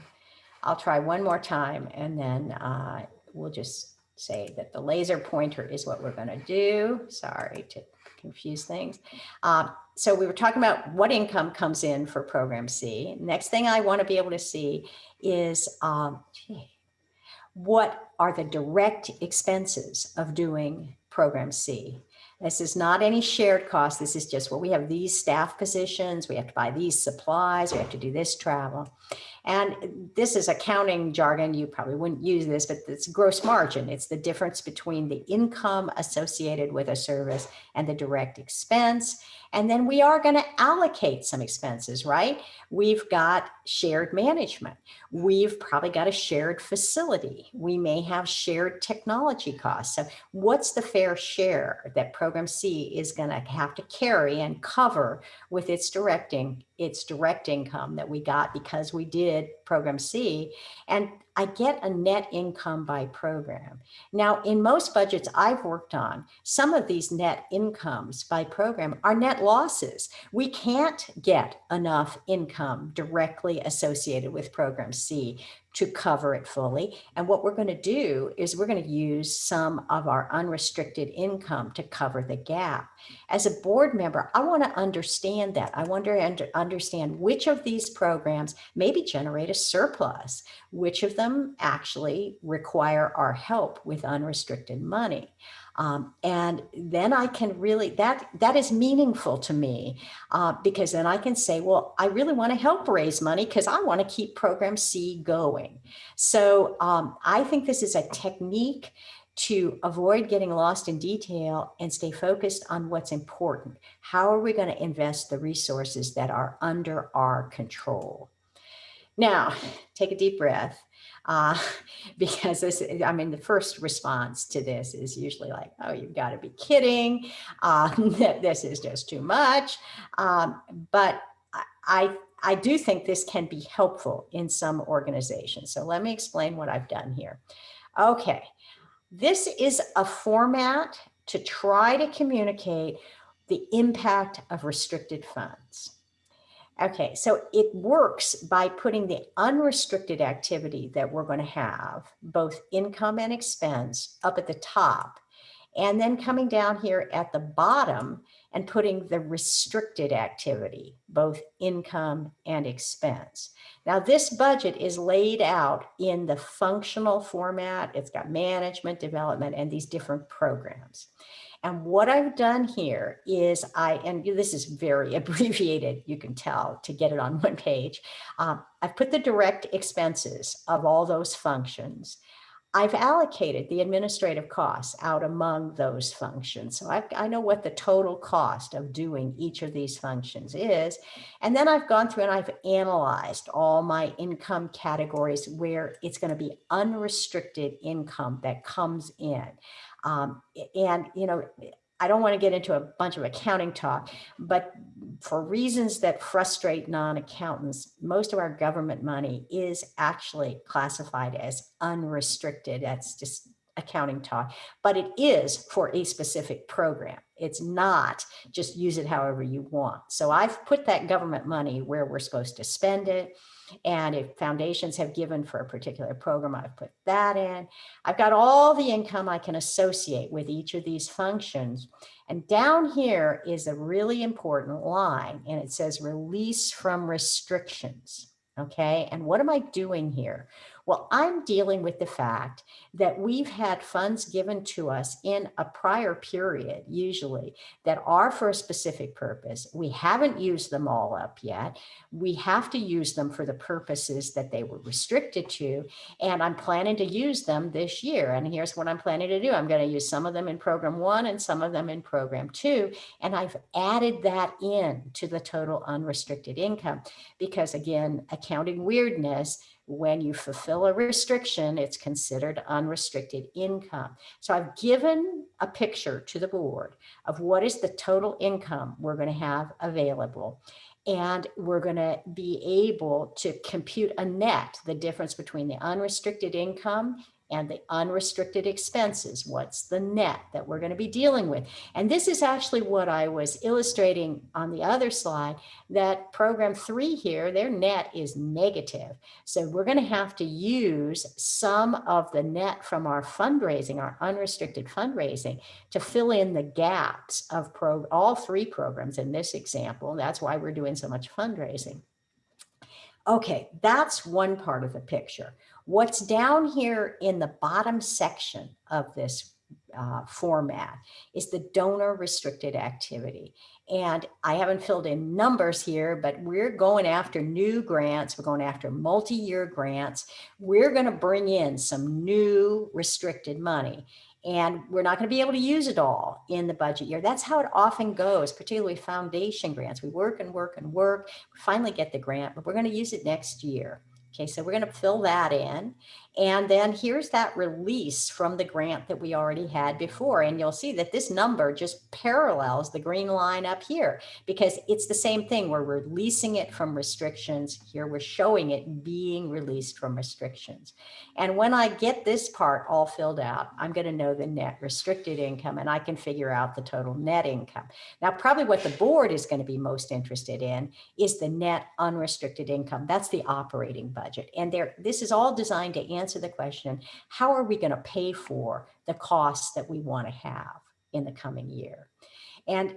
I'll try one more time and then uh, we'll just say that the laser pointer is what we're going to do. Sorry to confuse things. Um, so we were talking about what income comes in for program C. Next thing I want to be able to see is um, gee, what are the direct expenses of doing program C. This is not any shared cost. This is just, well, we have these staff positions, we have to buy these supplies, we have to do this travel. And this is accounting jargon. You probably wouldn't use this, but it's gross margin. It's the difference between the income associated with a service and the direct expense. And then we are going to allocate some expenses, right? We've got shared management. We've probably got a shared facility. We may have shared technology costs. So what's the fair share that program C is going to have to carry and cover with its directing its direct income that we got because we did program C and I get a net income by program. Now in most budgets I've worked on, some of these net incomes by program are net losses. We can't get enough income directly associated with program C to cover it fully. And what we're going to do is we're going to use some of our unrestricted income to cover the gap. As a board member, I want to understand that. I want to understand which of these programs maybe generate a surplus, which of them actually require our help with unrestricted money. Um, and then I can really, that, that is meaningful to me uh, because then I can say, well, I really want to help raise money because I want to keep program C going. So um, I think this is a technique to avoid getting lost in detail and stay focused on what's important. How are we going to invest the resources that are under our control? Now, take a deep breath uh, because this, I mean, the first response to this is usually like, oh, you've got to be kidding. Uh, this is just too much. Um, but I, I do think this can be helpful in some organizations. So let me explain what I've done here. Okay, this is a format to try to communicate the impact of restricted funds. Okay, so it works by putting the unrestricted activity that we're going to have, both income and expense, up at the top, and then coming down here at the bottom and putting the restricted activity, both income and expense. Now this budget is laid out in the functional format. It's got management, development, and these different programs. And what I've done here is I, and this is very abbreviated, you can tell to get it on one page. Um, I've put the direct expenses of all those functions. I've allocated the administrative costs out among those functions. So I've, i know what the total cost of doing each of these functions is. And then I've gone through and I've analyzed all my income categories where it's going to be unrestricted income that comes in. Um, and, you know, I don't want to get into a bunch of accounting talk, but for reasons that frustrate non-accountants, most of our government money is actually classified as unrestricted. That's just accounting talk, but it is for a specific program. It's not just use it however you want. So I've put that government money where we're supposed to spend it. And if foundations have given for a particular program, I've put that in. I've got all the income I can associate with each of these functions. And down here is a really important line and it says release from restrictions. Okay, and what am I doing here? Well, I'm dealing with the fact that we've had funds given to us in a prior period, usually, that are for a specific purpose. We haven't used them all up yet. We have to use them for the purposes that they were restricted to. And I'm planning to use them this year. And here's what I'm planning to do. I'm going to use some of them in program one and some of them in program two. And I've added that in to the total unrestricted income because again, accounting weirdness, when you fulfill a restriction, it's considered unrestricted income. So I've given a picture to the board of what is the total income we're going to have available. And we're going to be able to compute a net, the difference between the unrestricted income and the unrestricted expenses. What's the net that we're going to be dealing with? And this is actually what I was illustrating on the other slide, that program three here, their net is negative. So we're going to have to use some of the net from our fundraising, our unrestricted fundraising, to fill in the gaps of pro all three programs in this example. That's why we're doing so much fundraising. Okay, that's one part of the picture. What's down here in the bottom section of this uh, format is the donor restricted activity. And I haven't filled in numbers here, but we're going after new grants. We're going after multi-year grants. We're going to bring in some new restricted money and we're not going to be able to use it all in the budget year. That's how it often goes, particularly foundation grants. We work and work and work, we finally get the grant, but we're going to use it next year. Okay, so we're going to fill that in. And then here's that release from the grant that we already had before. And you'll see that this number just parallels the green line up here because it's the same thing. We're releasing it from restrictions. Here we're showing it being released from restrictions. And when I get this part all filled out, I'm going to know the net restricted income and I can figure out the total net income. Now, probably what the board is going to be most interested in is the net unrestricted income. That's the operating budget. And there, this is all designed to answer answer the question, how are we going to pay for the costs that we want to have in the coming year? And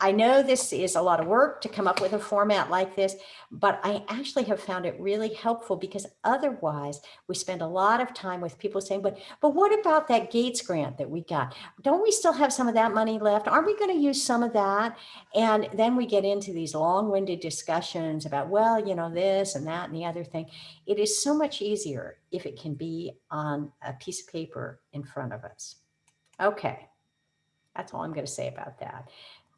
I know this is a lot of work to come up with a format like this, but I actually have found it really helpful because otherwise we spend a lot of time with people saying, but, but what about that Gates grant that we got? Don't we still have some of that money left? Aren't we going to use some of that? And then we get into these long winded discussions about, well, you know, this and that and the other thing. It is so much easier if it can be on a piece of paper in front of us. Okay, that's all I'm going to say about that.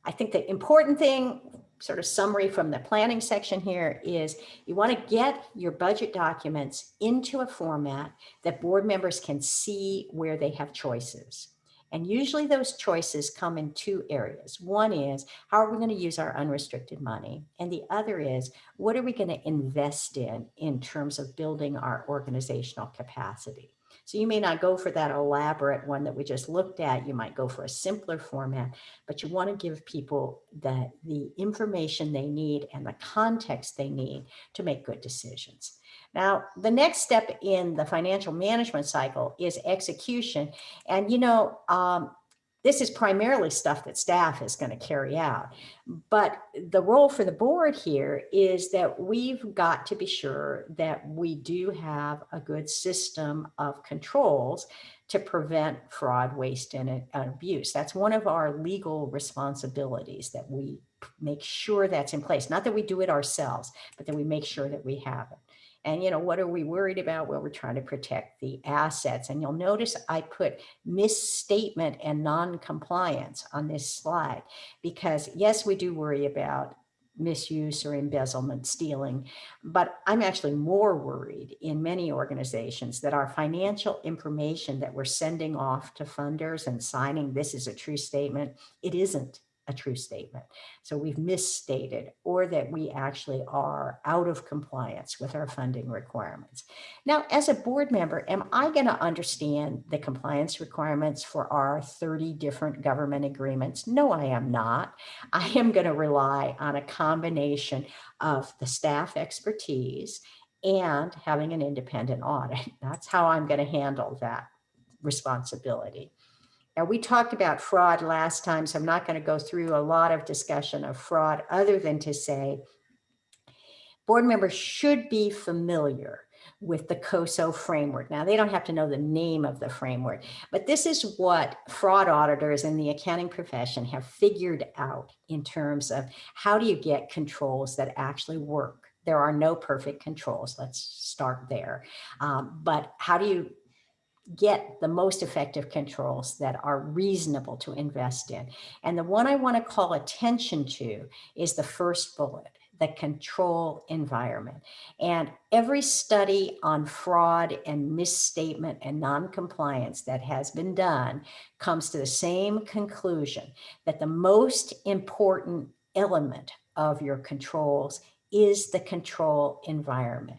I think the important thing, sort of summary from the planning section here is you want to get your budget documents into a format that board members can see where they have choices. And usually those choices come in two areas. One is, how are we going to use our unrestricted money? And the other is, what are we going to invest in in terms of building our organizational capacity? So you may not go for that elaborate one that we just looked at. You might go for a simpler format, but you want to give people the, the information they need and the context they need to make good decisions. Now, the next step in the financial management cycle is execution. And, you know, um, this is primarily stuff that staff is going to carry out. But the role for the board here is that we've got to be sure that we do have a good system of controls to prevent fraud, waste, and uh, abuse. That's one of our legal responsibilities that we make sure that's in place. Not that we do it ourselves, but that we make sure that we have it. And, you know, what are we worried about? Well, we're trying to protect the assets. And you'll notice I put misstatement and non-compliance on this slide, because yes, we do worry about misuse or embezzlement, stealing, but I'm actually more worried in many organizations that our financial information that we're sending off to funders and signing, this is a true statement, it isn't a true statement. So we've misstated or that we actually are out of compliance with our funding requirements. Now, as a board member, am I going to understand the compliance requirements for our 30 different government agreements? No, I am not. I am going to rely on a combination of the staff expertise and having an independent audit. That's how I'm going to handle that responsibility. Now, we talked about fraud last time, so I'm not going to go through a lot of discussion of fraud other than to say board members should be familiar with the COSO framework. Now, they don't have to know the name of the framework, but this is what fraud auditors in the accounting profession have figured out in terms of how do you get controls that actually work. There are no perfect controls. Let's start there. Um, but how do you get the most effective controls that are reasonable to invest in. And the one I want to call attention to is the first bullet, the control environment. And every study on fraud and misstatement and non-compliance that has been done comes to the same conclusion that the most important element of your controls is the control environment.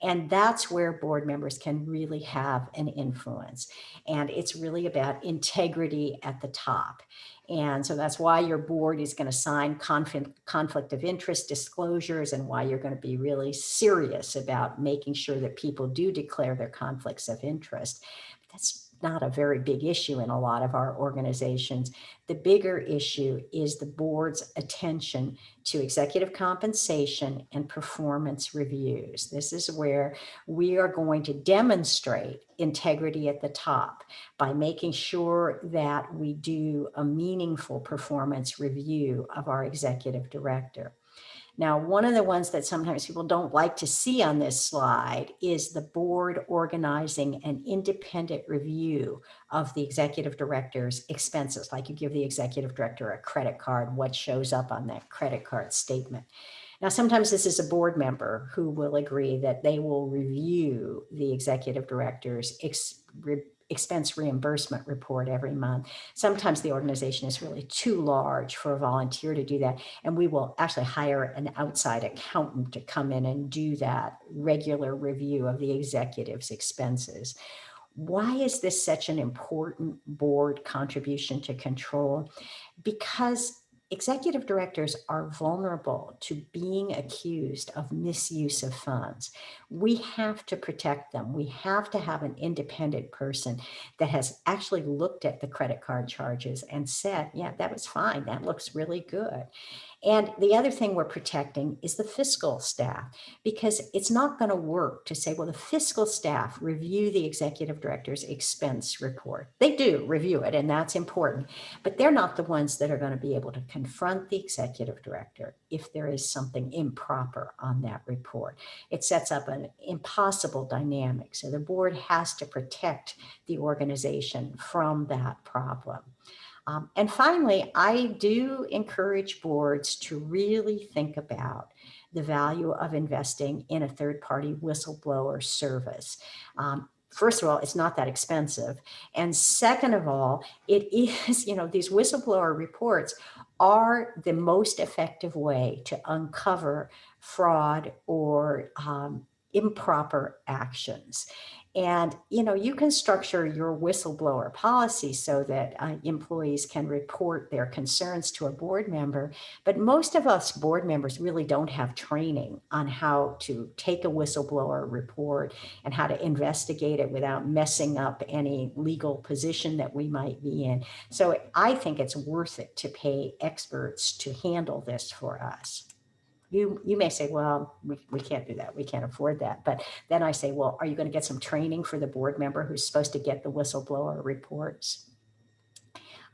And that's where board members can really have an influence. And it's really about integrity at the top. And so that's why your board is going to sign conflict, conflict of interest disclosures and why you're going to be really serious about making sure that people do declare their conflicts of interest. That's not a very big issue in a lot of our organizations. The bigger issue is the board's attention to executive compensation and performance reviews. This is where we are going to demonstrate integrity at the top by making sure that we do a meaningful performance review of our executive director. Now, one of the ones that sometimes people don't like to see on this slide is the board organizing an independent review of the executive director's expenses, like you give the executive director a credit card, what shows up on that credit card statement. Now, sometimes this is a board member who will agree that they will review the executive director's expense reimbursement report every month. Sometimes the organization is really too large for a volunteer to do that. And we will actually hire an outside accountant to come in and do that regular review of the executive's expenses. Why is this such an important board contribution to control? Because executive directors are vulnerable to being accused of misuse of funds. We have to protect them. We have to have an independent person that has actually looked at the credit card charges and said, yeah, that was fine. That looks really good. And the other thing we're protecting is the fiscal staff, because it's not going to work to say, well, the fiscal staff review the executive director's expense report. They do review it, and that's important, but they're not the ones that are going to be able to confront the executive director if there is something improper on that report. It sets up an impossible dynamic. So the board has to protect the organization from that problem. Um, and finally, I do encourage boards to really think about the value of investing in a third-party whistleblower service. Um, first of all, it's not that expensive. And second of all, it is, you know, these whistleblower reports are the most effective way to uncover fraud or um, improper actions. And, you know, you can structure your whistleblower policy so that uh, employees can report their concerns to a board member. But most of us board members really don't have training on how to take a whistleblower report and how to investigate it without messing up any legal position that we might be in. So I think it's worth it to pay experts to handle this for us you you may say, well, we, we can't do that. We can't afford that. But then I say, well, are you going to get some training for the board member who's supposed to get the whistleblower reports?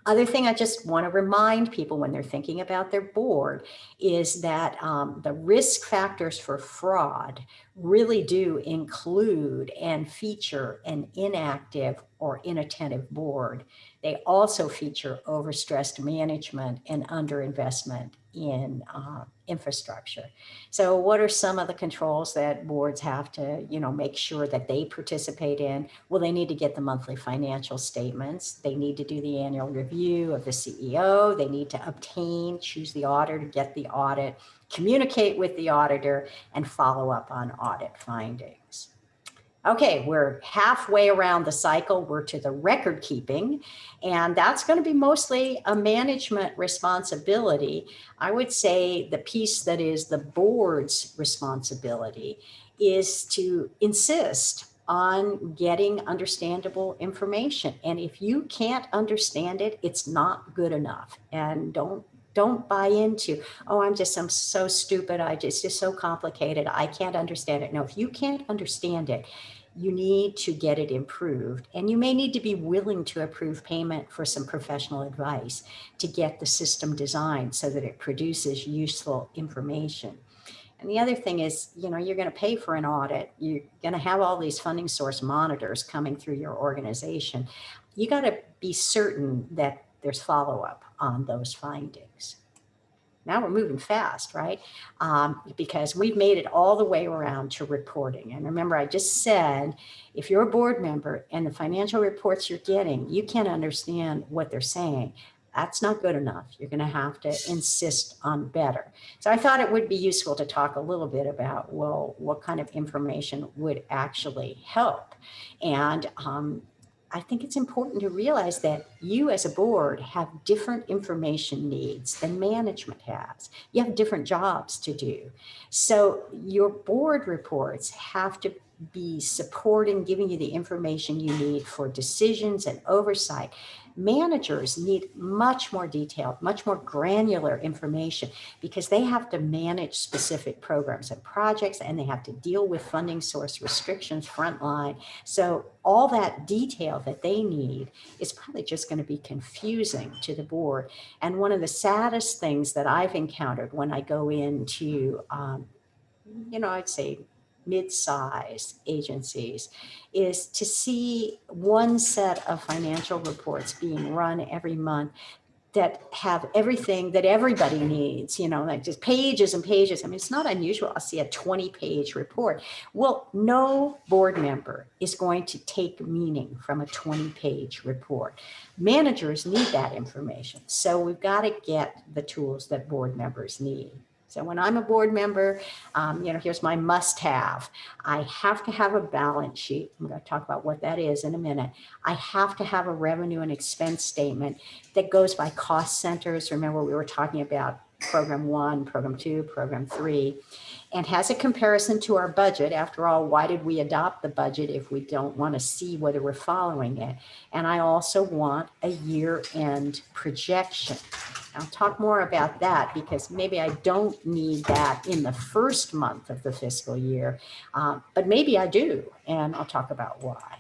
Other thing I just want to remind people when they're thinking about their board is that um, the risk factors for fraud really do include and feature an inactive or inattentive board. They also feature overstressed management and underinvestment in uh, infrastructure. So what are some of the controls that boards have to, you know, make sure that they participate in? Well, they need to get the monthly financial statements. They need to do the annual review of the CEO. They need to obtain, choose the auditor, get the audit, communicate with the auditor, and follow up on audit findings. Okay, we're halfway around the cycle. We're to the record keeping, and that's going to be mostly a management responsibility. I would say the piece that is the board's responsibility is to insist on getting understandable information. And if you can't understand it, it's not good enough. And don't don't buy into, oh, I'm just, I'm so stupid. I just, it's just so complicated. I can't understand it. No, if you can't understand it, you need to get it improved. And you may need to be willing to approve payment for some professional advice to get the system designed so that it produces useful information. And the other thing is, you know, you're going to pay for an audit. You're going to have all these funding source monitors coming through your organization. You got to be certain that there's follow up on those findings. Now we're moving fast, right? Um, because we've made it all the way around to reporting. And remember, I just said, if you're a board member and the financial reports you're getting, you can't understand what they're saying. That's not good enough. You're going to have to insist on better. So I thought it would be useful to talk a little bit about, well, what kind of information would actually help? And um, I think it's important to realize that you as a board have different information needs than management has. You have different jobs to do. So your board reports have to be supporting, giving you the information you need for decisions and oversight Managers need much more detailed, much more granular information because they have to manage specific programs and projects and they have to deal with funding source restrictions frontline. So all that detail that they need is probably just going to be confusing to the board. And one of the saddest things that I've encountered when I go into, um, you know, I'd say mid-sized agencies is to see one set of financial reports being run every month that have everything that everybody needs, you know, like just pages and pages. I mean, it's not unusual. I'll see a 20 page report. Well, no board member is going to take meaning from a 20 page report. Managers need that information. So we've got to get the tools that board members need. So when I'm a board member, um, you know, here's my must have. I have to have a balance sheet. I'm going to talk about what that is in a minute. I have to have a revenue and expense statement that goes by cost centers. Remember, we were talking about program one, program two, program three, and has a comparison to our budget. After all, why did we adopt the budget if we don't want to see whether we're following it? And I also want a year end projection. I'll talk more about that because maybe I don't need that in the first month of the fiscal year, um, but maybe I do, and I'll talk about why.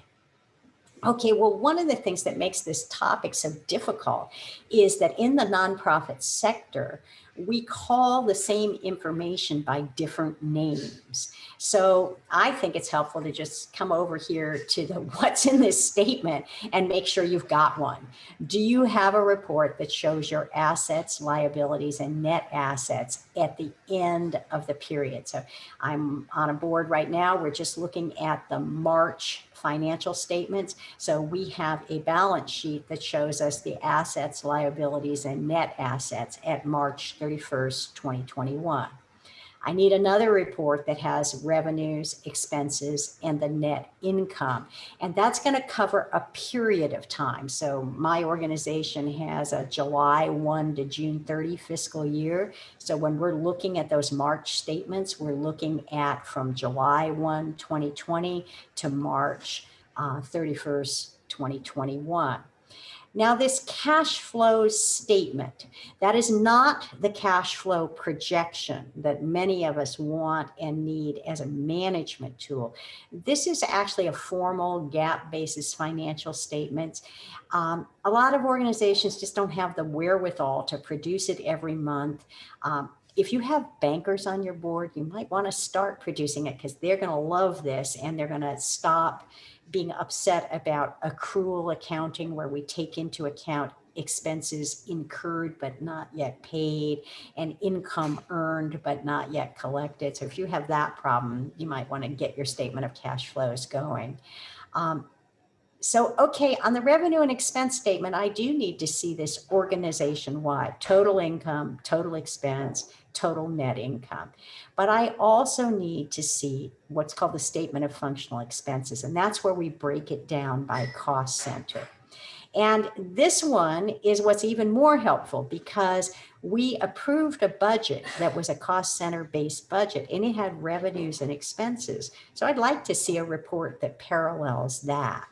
Okay, well, one of the things that makes this topic so difficult is that in the nonprofit sector, we call the same information by different names. So I think it's helpful to just come over here to the what's in this statement and make sure you've got one. Do you have a report that shows your assets, liabilities, and net assets at the end of the period? So I'm on a board right now. We're just looking at the March financial statements. So we have a balance sheet that shows us the assets, liabilities, and net assets at March 31st, 2021. I need another report that has revenues, expenses, and the net income. And that's going to cover a period of time. So my organization has a July 1 to June 30 fiscal year. So when we're looking at those March statements, we're looking at from July 1, 2020 to March uh, 31st, 2021. Now this cash flow statement, that is not the cash flow projection that many of us want and need as a management tool. This is actually a formal GAAP basis financial statements. Um, a lot of organizations just don't have the wherewithal to produce it every month. Um, if you have bankers on your board, you might want to start producing it because they're going to love this and they're going to stop being upset about accrual accounting where we take into account expenses incurred but not yet paid and income earned but not yet collected. So if you have that problem, you might want to get your statement of cash flows going. Um, so, okay, on the revenue and expense statement, I do need to see this organization-wide, total income, total expense, total net income. But I also need to see what's called the statement of functional expenses. And that's where we break it down by cost center. And this one is what's even more helpful because we approved a budget that was a cost center based budget and it had revenues and expenses. So I'd like to see a report that parallels that.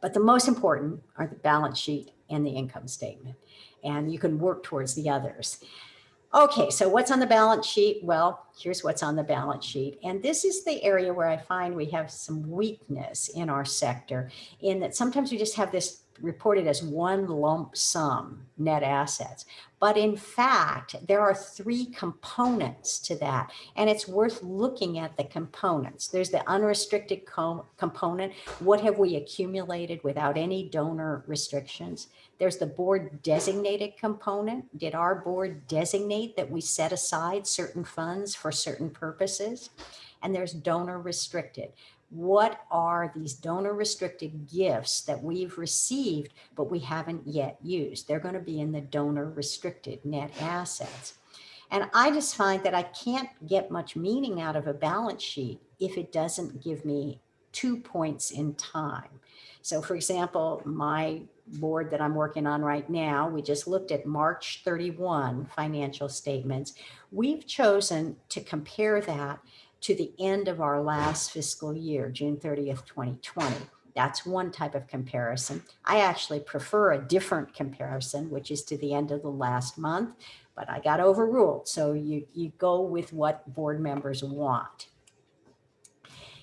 But the most important are the balance sheet and the income statement. And you can work towards the others. Okay, so what's on the balance sheet? Well, here's what's on the balance sheet. And this is the area where I find we have some weakness in our sector in that sometimes we just have this reported as one lump sum net assets. But in fact, there are three components to that, and it's worth looking at the components. There's the unrestricted co component. What have we accumulated without any donor restrictions? There's the board designated component. Did our board designate that we set aside certain funds for certain purposes? And there's donor restricted what are these donor restricted gifts that we've received, but we haven't yet used? They're going to be in the donor restricted net assets. And I just find that I can't get much meaning out of a balance sheet if it doesn't give me two points in time. So for example, my board that I'm working on right now, we just looked at March 31 financial statements. We've chosen to compare that to the end of our last fiscal year, June 30th, 2020. That's one type of comparison. I actually prefer a different comparison, which is to the end of the last month, but I got overruled. So you, you go with what board members want.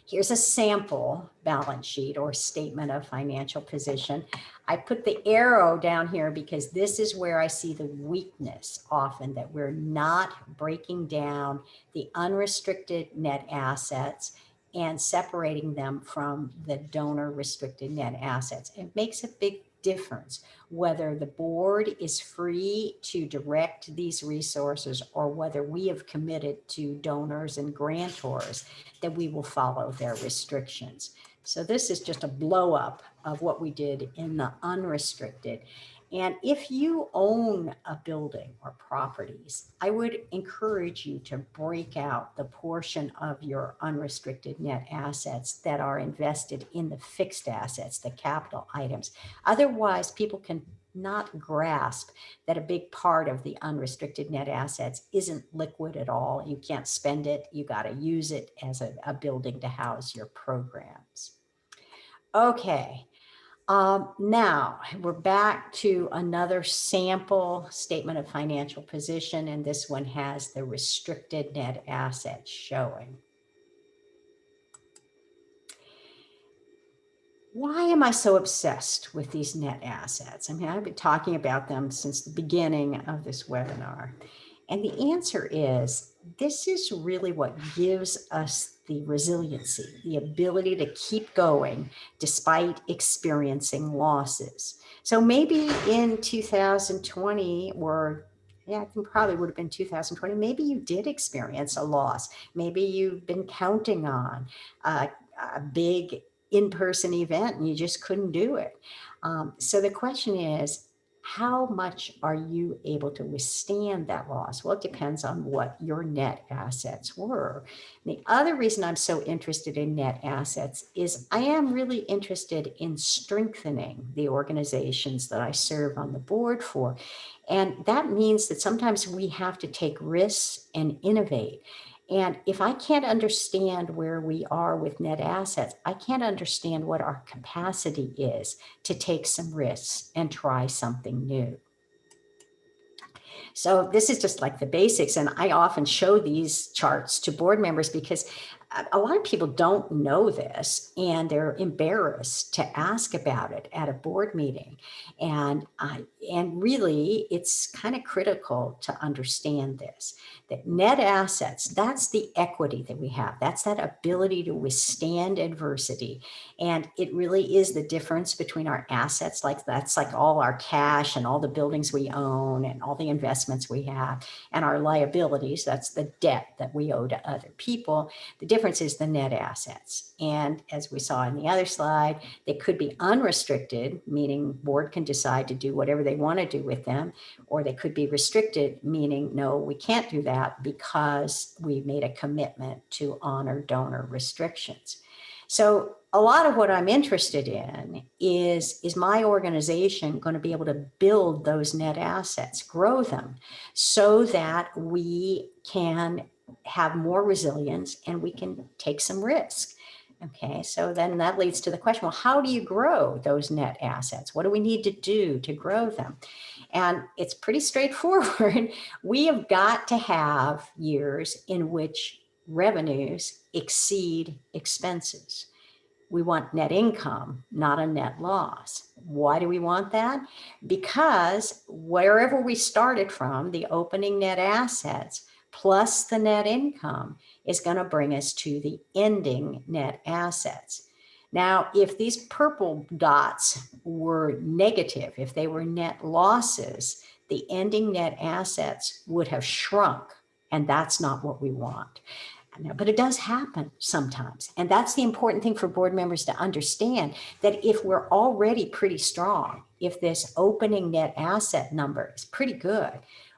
Here's a sample balance sheet or statement of financial position. I put the arrow down here because this is where I see the weakness often that we're not breaking down the unrestricted net assets and separating them from the donor restricted net assets. It makes a big difference whether the board is free to direct these resources or whether we have committed to donors and grantors that we will follow their restrictions. So this is just a blow up of what we did in the unrestricted. And if you own a building or properties, I would encourage you to break out the portion of your unrestricted net assets that are invested in the fixed assets, the capital items. Otherwise, people can not grasp that a big part of the unrestricted net assets isn't liquid at all. You can't spend it. You got to use it as a, a building to house your programs. Okay, um, now we're back to another sample statement of financial position, and this one has the restricted net assets showing. Why am I so obsessed with these net assets? I mean, I've been talking about them since the beginning of this webinar. And the answer is, this is really what gives us the resiliency, the ability to keep going despite experiencing losses. So maybe in 2020 or yeah, I think probably would have been 2020. Maybe you did experience a loss. Maybe you've been counting on a, a big in-person event and you just couldn't do it. Um, so the question is, how much are you able to withstand that loss? Well, it depends on what your net assets were. The other reason I'm so interested in net assets is I am really interested in strengthening the organizations that I serve on the board for. And that means that sometimes we have to take risks and innovate. And if I can't understand where we are with net assets, I can't understand what our capacity is to take some risks and try something new. So this is just like the basics. And I often show these charts to board members because a lot of people don't know this and they're embarrassed to ask about it at a board meeting. And, uh, and really, it's kind of critical to understand this, that net assets, that's the equity that we have. That's that ability to withstand adversity. And it really is the difference between our assets, like that's like all our cash and all the buildings we own and all the investments we have and our liabilities, that's the debt that we owe to other people. The difference is the net assets. And as we saw in the other slide, they could be unrestricted, meaning board can decide to do whatever they want to do with them, or they could be restricted, meaning no, we can't do that because we made a commitment to honor donor restrictions. So a lot of what I'm interested in is, is my organization going to be able to build those net assets, grow them so that we can have more resilience and we can take some risk. Okay, so then that leads to the question, well, how do you grow those net assets? What do we need to do to grow them? And it's pretty straightforward. We have got to have years in which revenues exceed expenses. We want net income, not a net loss. Why do we want that? Because wherever we started from, the opening net assets, plus the net income is going to bring us to the ending net assets. Now, if these purple dots were negative, if they were net losses, the ending net assets would have shrunk, and that's not what we want. But it does happen sometimes. And that's the important thing for board members to understand that if we're already pretty strong, if this opening net asset number is pretty good,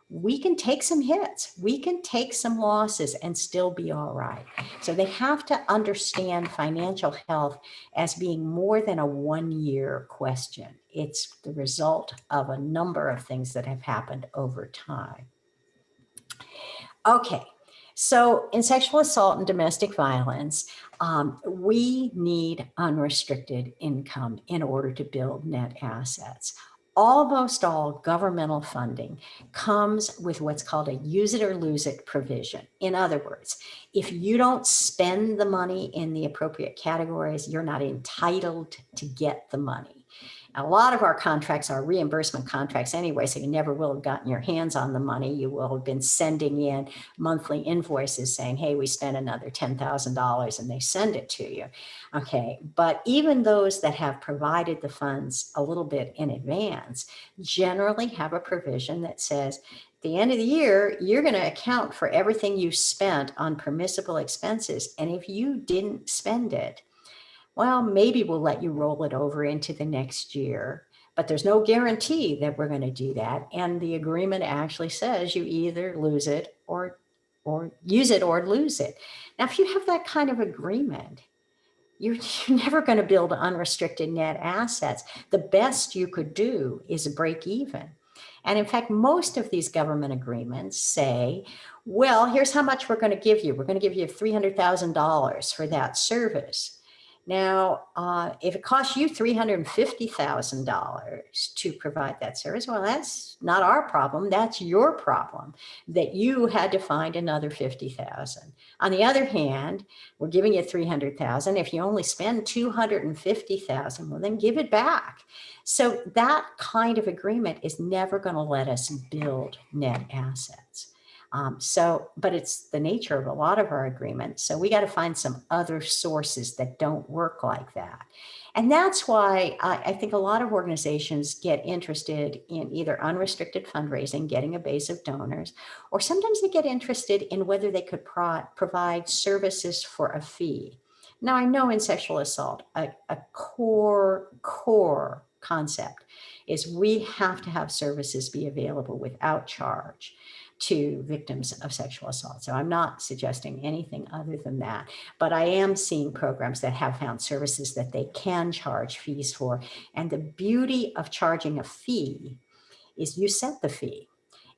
we can take some hits, we can take some losses and still be all right. So they have to understand financial health as being more than a one year question. It's the result of a number of things that have happened over time. Okay, so in sexual assault and domestic violence, um, we need unrestricted income in order to build net assets almost all governmental funding comes with what's called a use it or lose it provision. In other words, if you don't spend the money in the appropriate categories, you're not entitled to get the money a lot of our contracts are reimbursement contracts anyway, so you never will have gotten your hands on the money. You will have been sending in monthly invoices saying, hey, we spent another $10,000 and they send it to you. Okay, but even those that have provided the funds a little bit in advance generally have a provision that says, the end of the year, you're going to account for everything you spent on permissible expenses. And if you didn't spend it, well, maybe we'll let you roll it over into the next year, but there's no guarantee that we're going to do that. And the agreement actually says you either lose it or, or use it or lose it. Now, if you have that kind of agreement, you're, you're never going to build unrestricted net assets. The best you could do is break even. And in fact, most of these government agreements say, well, here's how much we're going to give you. We're going to give you $300,000 for that service. Now, uh, if it costs you $350,000 to provide that service, well, that's not our problem. That's your problem that you had to find another 50,000. On the other hand, we're giving you 300,000. If you only spend 250,000, well, then give it back. So that kind of agreement is never going to let us build net assets. Um, so, but it's the nature of a lot of our agreements. So we got to find some other sources that don't work like that. And that's why I, I, think a lot of organizations get interested in either unrestricted fundraising, getting a base of donors, or sometimes they get interested in whether they could pro provide services for a fee. Now I know in sexual assault, a, a core, core concept is we have to have services be available without charge to victims of sexual assault. So I'm not suggesting anything other than that, but I am seeing programs that have found services that they can charge fees for. And the beauty of charging a fee is you set the fee.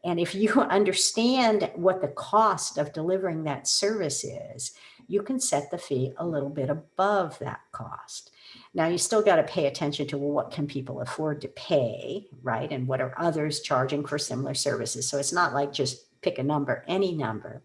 And if you understand what the cost of delivering that service is, you can set the fee a little bit above that cost. Now you still got to pay attention to well, what can people afford to pay, right? And what are others charging for similar services? So it's not like just pick a number, any number.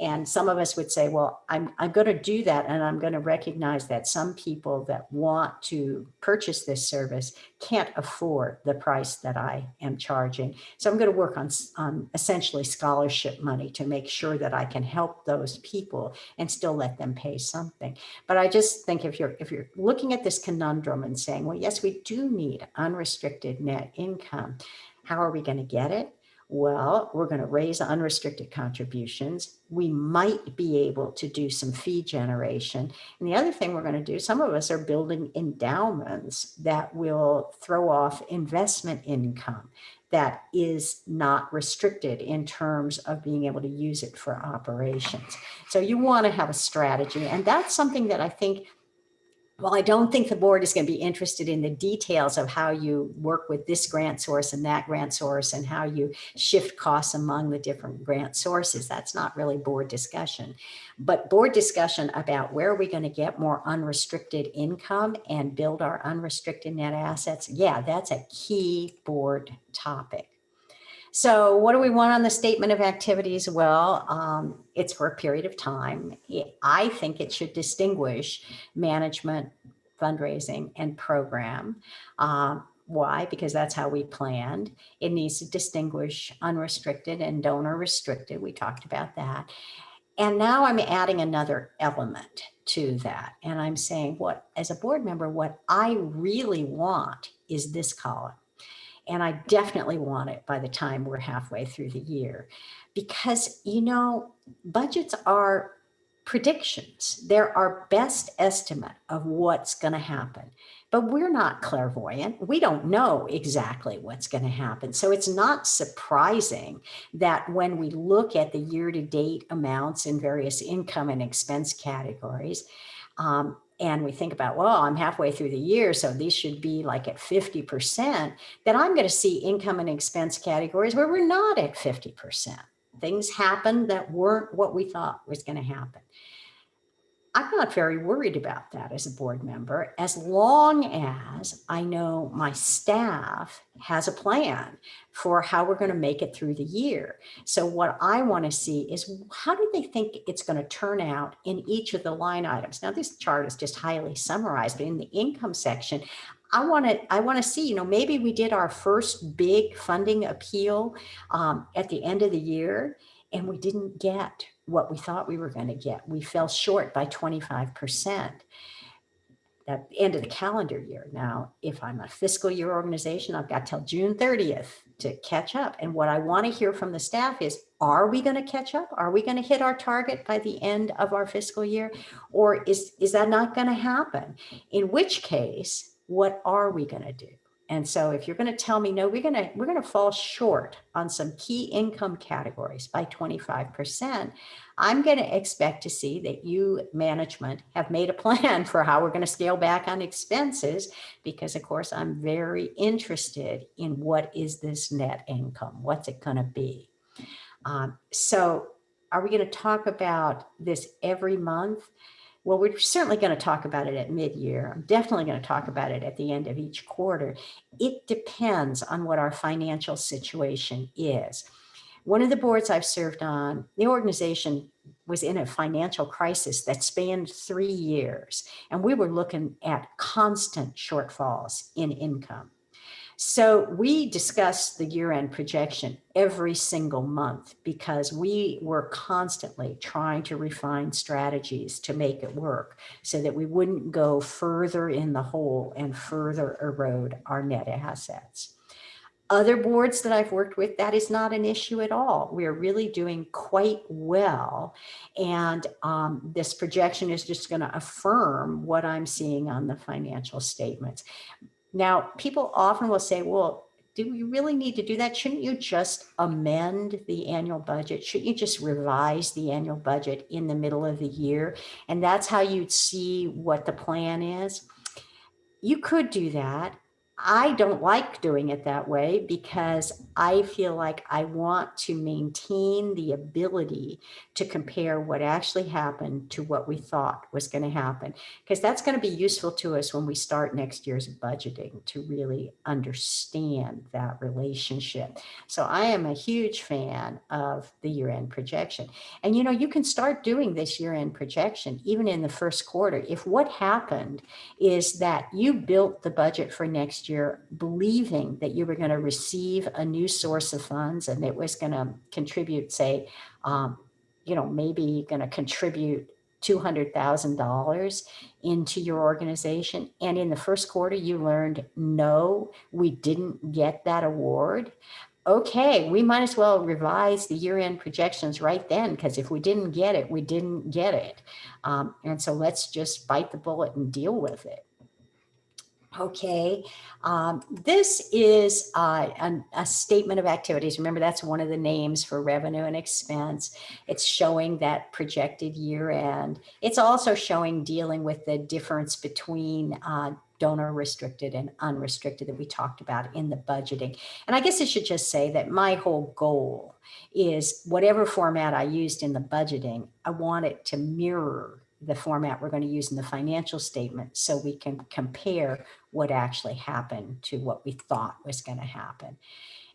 And some of us would say, well, I'm, I'm going to do that. And I'm going to recognize that some people that want to purchase this service can't afford the price that I am charging. So I'm going to work on, on essentially scholarship money to make sure that I can help those people and still let them pay something. But I just think if you're, if you're looking at this conundrum and saying, well, yes, we do need unrestricted net income. How are we going to get it? Well, we're going to raise unrestricted contributions. We might be able to do some fee generation. And the other thing we're going to do, some of us are building endowments that will throw off investment income that is not restricted in terms of being able to use it for operations. So you want to have a strategy. And that's something that I think well, I don't think the board is going to be interested in the details of how you work with this grant source and that grant source and how you shift costs among the different grant sources. That's not really board discussion. But board discussion about where are we going to get more unrestricted income and build our unrestricted net assets, yeah, that's a key board topic. So what do we want on the statement of activities? Well, um, it's for a period of time. I think it should distinguish management, fundraising, and program. Um, why? Because that's how we planned. It needs to distinguish unrestricted and donor restricted. We talked about that. And now I'm adding another element to that. And I'm saying what, as a board member, what I really want is this column. And I definitely want it by the time we're halfway through the year. Because, you know, budgets are predictions. They're our best estimate of what's going to happen. But we're not clairvoyant. We don't know exactly what's going to happen. So it's not surprising that when we look at the year-to-date amounts in various income and expense categories, um, and we think about, well, I'm halfway through the year, so these should be like at 50%, then I'm going to see income and expense categories where we're not at 50%. Things happen that weren't what we thought was going to happen. I'm not very worried about that as a board member, as long as I know my staff has a plan for how we're going to make it through the year. So what I want to see is how do they think it's going to turn out in each of the line items? Now, this chart is just highly summarized, but in the income section, I want to I want to see, you know, maybe we did our first big funding appeal um, at the end of the year and we didn't get what we thought we were going to get. We fell short by 25% at the end of the calendar year. Now, if I'm a fiscal year organization, I've got till June 30th to catch up. And what I want to hear from the staff is, are we going to catch up? Are we going to hit our target by the end of our fiscal year? Or is, is that not going to happen? In which case, what are we going to do? And so if you're going to tell me, no, we're going to we're going to fall short on some key income categories by 25%, I'm going to expect to see that you management have made a plan for how we're going to scale back on expenses because of course I'm very interested in what is this net income? What's it going to be? Um, so are we going to talk about this every month? Well, we're certainly going to talk about it at mid-year. I'm definitely going to talk about it at the end of each quarter. It depends on what our financial situation is. One of the boards I've served on, the organization was in a financial crisis that spanned three years, and we were looking at constant shortfalls in income. So we discussed the year-end projection every single month because we were constantly trying to refine strategies to make it work so that we wouldn't go further in the hole and further erode our net assets. Other boards that I've worked with, that is not an issue at all. We are really doing quite well. And um, this projection is just going to affirm what I'm seeing on the financial statements Now, people often will say, well, do we really need to do that? Shouldn't you just amend the annual budget? Shouldn't you just revise the annual budget in the middle of the year? And that's how you'd see what the plan is. You could do that. I don't like doing it that way because I feel like I want to maintain the ability to compare what actually happened to what we thought was going to happen, because that's going to be useful to us when we start next year's budgeting to really understand that relationship. So I am a huge fan of the year end projection. And you know, you can start doing this year end projection even in the first quarter. If what happened is that you built the budget for next year, believing that you were going to receive a new source of funds and it was going to contribute, say, um, you know, maybe going to contribute $200,000 into your organization. And in the first quarter, you learned, no, we didn't get that award. Okay, we might as well revise the year end projections right then, because if we didn't get it, we didn't get it. Um, and so let's just bite the bullet and deal with it. Okay, um, this is uh, an, a statement of activities. Remember, that's one of the names for revenue and expense. It's showing that projected year end. It's also showing dealing with the difference between uh, donor restricted and unrestricted that we talked about in the budgeting. And I guess I should just say that my whole goal is whatever format I used in the budgeting, I want it to mirror the format we're going to use in the financial statement so we can compare what actually happened to what we thought was going to happen.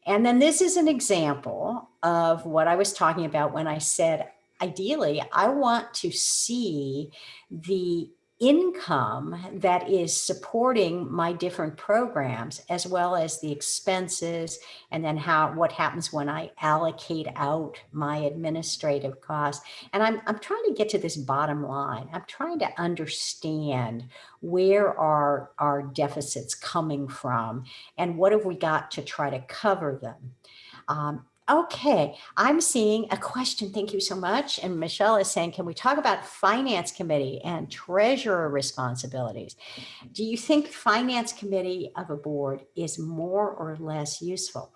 And then this is an example of what I was talking about when I said, ideally, I want to see the income that is supporting my different programs as well as the expenses and then how what happens when I allocate out my administrative costs. And I'm, I'm trying to get to this bottom line. I'm trying to understand where are our deficits coming from and what have we got to try to cover them? Um, Okay, I'm seeing a question. Thank you so much. And Michelle is saying, can we talk about finance committee and treasurer responsibilities? Do you think finance committee of a board is more or less useful?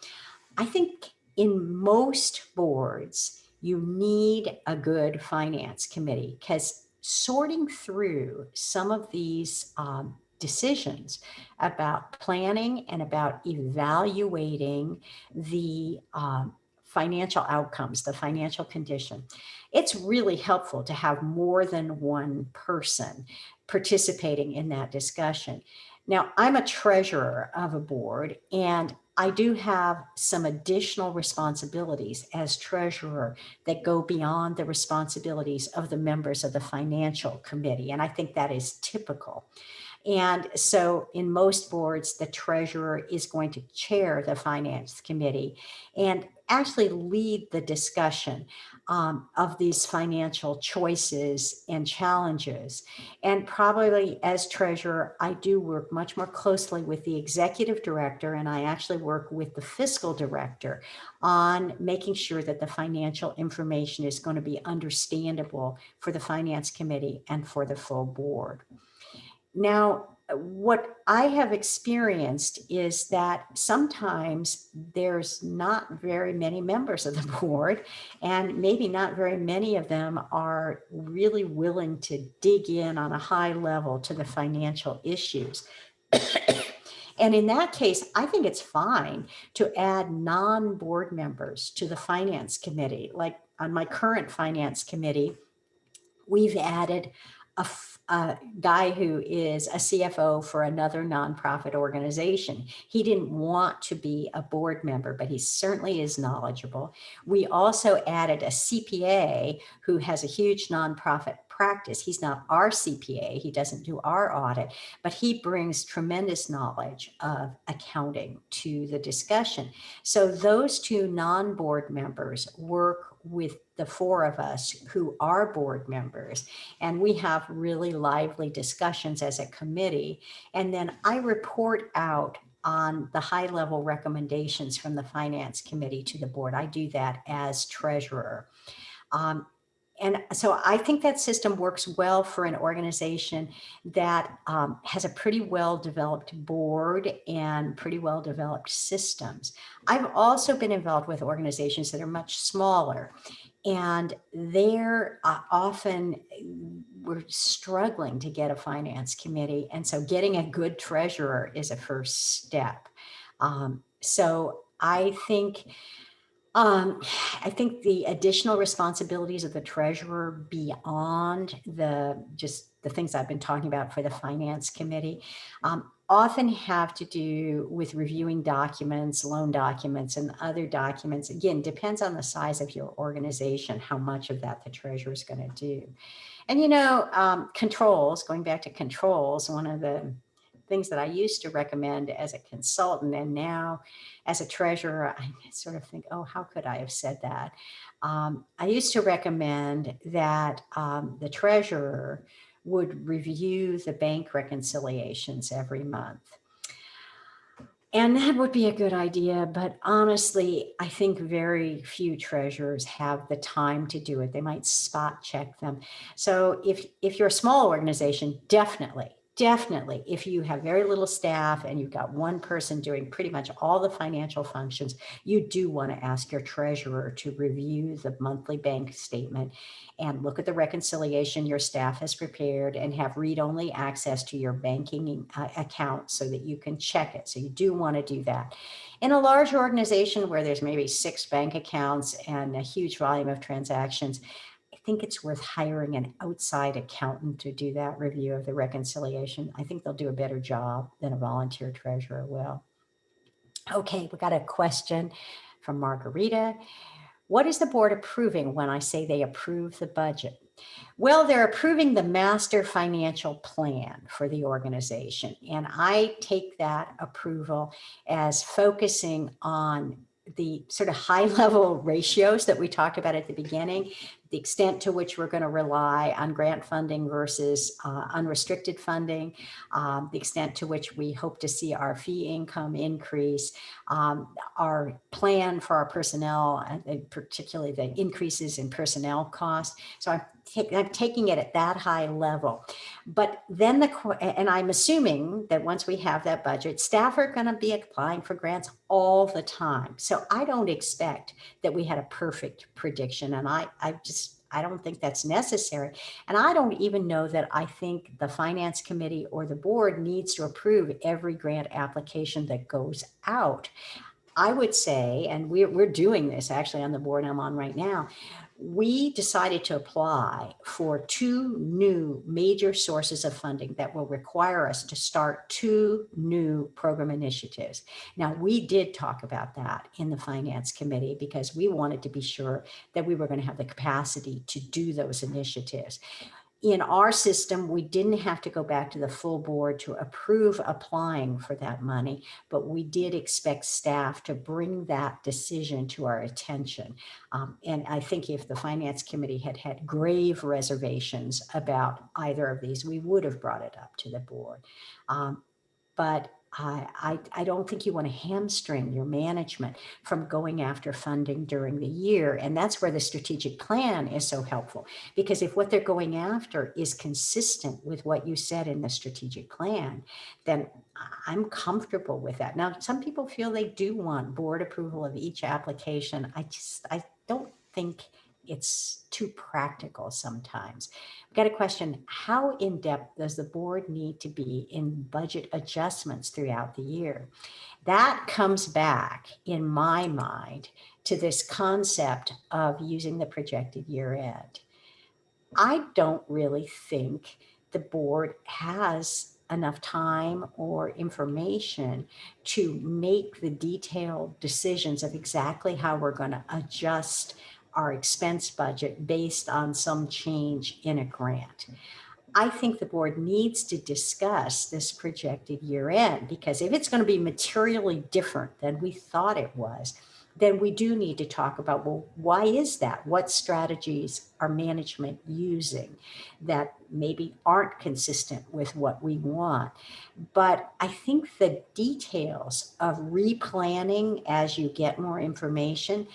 I think in most boards, you need a good finance committee because sorting through some of these um, decisions about planning and about evaluating the um, financial outcomes, the financial condition. It's really helpful to have more than one person participating in that discussion. Now, I'm a treasurer of a board and I do have some additional responsibilities as treasurer that go beyond the responsibilities of the members of the financial committee. And I think that is typical. And so in most boards, the treasurer is going to chair the finance committee and actually lead the discussion um, of these financial choices and challenges. And probably as treasurer, I do work much more closely with the executive director and I actually work with the fiscal director on making sure that the financial information is going to be understandable for the finance committee and for the full board. Now, what I have experienced is that sometimes there's not very many members of the board and maybe not very many of them are really willing to dig in on a high level to the financial issues. and in that case, I think it's fine to add non-board members to the finance committee. Like on my current finance committee, we've added a a guy who is a CFO for another nonprofit organization. He didn't want to be a board member, but he certainly is knowledgeable. We also added a CPA who has a huge nonprofit practice. He's not our CPA, he doesn't do our audit, but he brings tremendous knowledge of accounting to the discussion. So those two non-board members work with the four of us who are board members and we have really lively discussions as a committee and then I report out on the high level recommendations from the finance committee to the board. I do that as treasurer. Um, and so I think that system works well for an organization that um, has a pretty well developed board and pretty well developed systems. I've also been involved with organizations that are much smaller and they're uh, often we're struggling to get a finance committee. And so getting a good treasurer is a first step. Um, so I think um, I think the additional responsibilities of the treasurer beyond the just the things I've been talking about for the finance committee um, often have to do with reviewing documents, loan documents and other documents. Again, depends on the size of your organization, how much of that the treasurer is going to do. And, you know, um, controls, going back to controls, one of the things that I used to recommend as a consultant and now as a treasurer, I sort of think, oh, how could I have said that? Um, I used to recommend that um, the treasurer would review the bank reconciliations every month. And that would be a good idea, but honestly, I think very few treasurers have the time to do it. They might spot check them. So if, if you're a small organization, definitely definitely, if you have very little staff and you've got one person doing pretty much all the financial functions, you do want to ask your treasurer to review the monthly bank statement and look at the reconciliation your staff has prepared and have read-only access to your banking uh, account so that you can check it. So you do want to do that. In a large organization where there's maybe six bank accounts and a huge volume of transactions, think it's worth hiring an outside accountant to do that review of the reconciliation. I think they'll do a better job than a volunteer treasurer will. Okay, we got a question from Margarita. What is the board approving when I say they approve the budget? Well, they're approving the master financial plan for the organization. And I take that approval as focusing on the sort of high level ratios that we talked about at the beginning, the extent to which we're going to rely on grant funding versus uh, unrestricted funding, um, the extent to which we hope to see our fee income increase, um, our plan for our personnel, particularly the increases in personnel costs. So I'm, I'm taking it at that high level. But then the, and I'm assuming that once we have that budget, staff are going to be applying for grants all the time. So I don't expect that we had a perfect prediction. And I, I just, I don't think that's necessary. And I don't even know that I think the finance committee or the board needs to approve every grant application that goes out. I would say, and we're, we're doing this actually on the board I'm on right now, we decided to apply for two new major sources of funding that will require us to start two new program initiatives. Now, we did talk about that in the Finance Committee because we wanted to be sure that we were going to have the capacity to do those initiatives in our system, we didn't have to go back to the full board to approve applying for that money, but we did expect staff to bring that decision to our attention. Um, and I think if the finance committee had had grave reservations about either of these, we would have brought it up to the board. Um, but I, I, don't think you want to hamstring your management from going after funding during the year. And that's where the strategic plan is so helpful. Because if what they're going after is consistent with what you said in the strategic plan, then I'm comfortable with that. Now, some people feel they do want board approval of each application. I just, I don't think it's too practical sometimes. I've got a question, how in depth does the board need to be in budget adjustments throughout the year? That comes back in my mind to this concept of using the projected year end. I don't really think the board has enough time or information to make the detailed decisions of exactly how we're going to adjust our expense budget based on some change in a grant. I think the board needs to discuss this projected year end because if it's going to be materially different than we thought it was, then we do need to talk about, well, why is that? What strategies are management using that maybe aren't consistent with what we want? But I think the details of replanning as you get more information,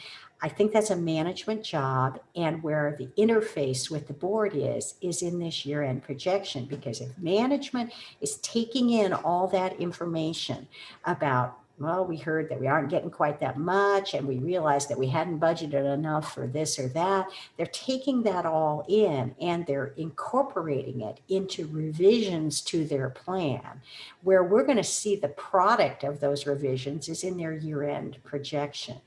I think that's a management job and where the interface with the board is, is in this year end projection. Because if management is taking in all that information about well, we heard that we aren't getting quite that much and we realized that we hadn't budgeted enough for this or that. They're taking that all in and they're incorporating it into revisions to their plan where we're going to see the product of those revisions is in their year end projection.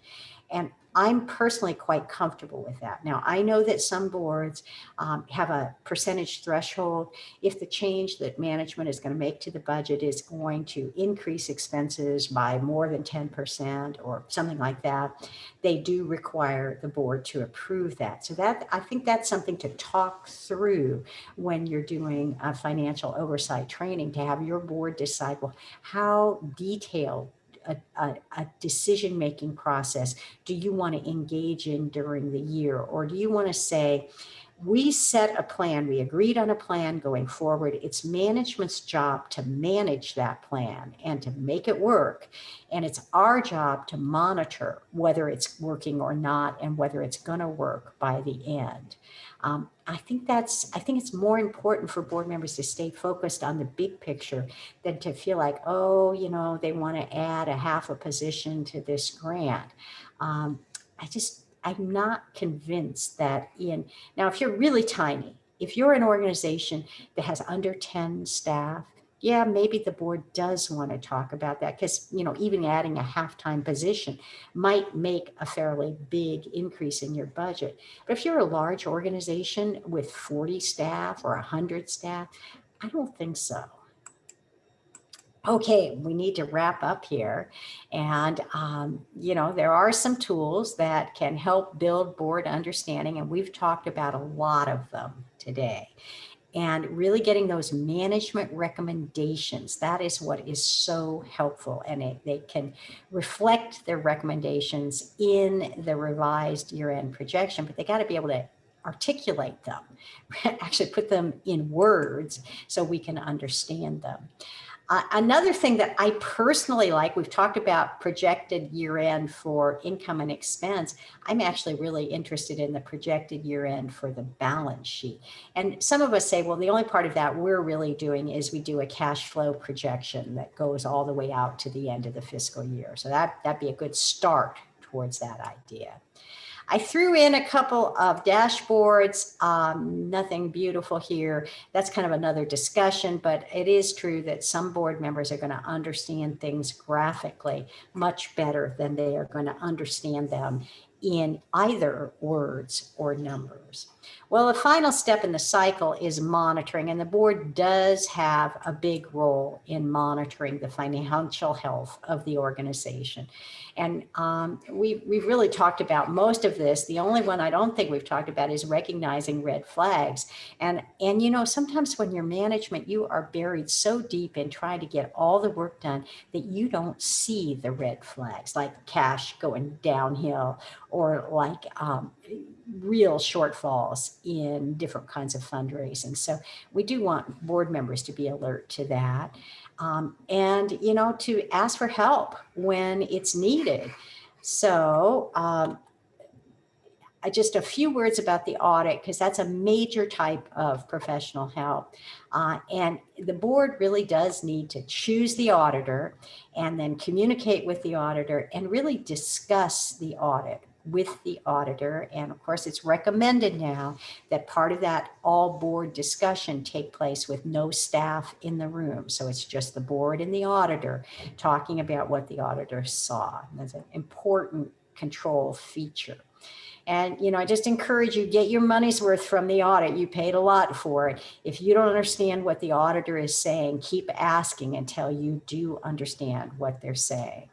And I'm personally quite comfortable with that. Now, I know that some boards um, have a percentage threshold. If the change that management is going to make to the budget is going to increase expenses by more than 10% or something like that, they do require the board to approve that. So that I think that's something to talk through when you're doing a financial oversight training to have your board decide, well, how detailed a, a, a decision-making process do you want to engage in during the year? Or do you want to say, we set a plan, we agreed on a plan going forward. It's management's job to manage that plan and to make it work. And it's our job to monitor whether it's working or not and whether it's going to work by the end. Um, I think that's, I think it's more important for board members to stay focused on the big picture than to feel like, oh, you know, they want to add a half a position to this grant. Um, I just, I'm not convinced that in, now if you're really tiny, if you're an organization that has under 10 staff, yeah, maybe the board does want to talk about that because, you know, even adding a half-time position might make a fairly big increase in your budget. But if you're a large organization with 40 staff or 100 staff, I don't think so okay, we need to wrap up here. And, um, you know, there are some tools that can help build board understanding, and we've talked about a lot of them today. And really getting those management recommendations, that is what is so helpful. And it, they can reflect their recommendations in the revised year-end projection, but they got to be able to articulate them, actually put them in words so we can understand them. Uh, another thing that I personally like, we've talked about projected year end for income and expense. I'm actually really interested in the projected year end for the balance sheet. And some of us say, well, the only part of that we're really doing is we do a cash flow projection that goes all the way out to the end of the fiscal year. So that, that'd be a good start towards that idea. I threw in a couple of dashboards, um, nothing beautiful here. That's kind of another discussion, but it is true that some board members are going to understand things graphically much better than they are going to understand them in either words or numbers. Well, the final step in the cycle is monitoring, and the board does have a big role in monitoring the financial health of the organization. And um, we, we've really talked about most of this. The only one I don't think we've talked about is recognizing red flags. And, and you know, sometimes when you're management, you are buried so deep in trying to get all the work done that you don't see the red flags, like cash going downhill or like um, real shortfalls in different kinds of fundraising. So we do want board members to be alert to that um, and, you know, to ask for help when it's needed. So um, just a few words about the audit, because that's a major type of professional help. Uh, and the board really does need to choose the auditor and then communicate with the auditor and really discuss the audit with the auditor. And of course, it's recommended now that part of that all board discussion take place with no staff in the room. So it's just the board and the auditor talking about what the auditor saw. And that's an important control feature. And, you know, I just encourage you, get your money's worth from the audit. You paid a lot for it. If you don't understand what the auditor is saying, keep asking until you do understand what they're saying.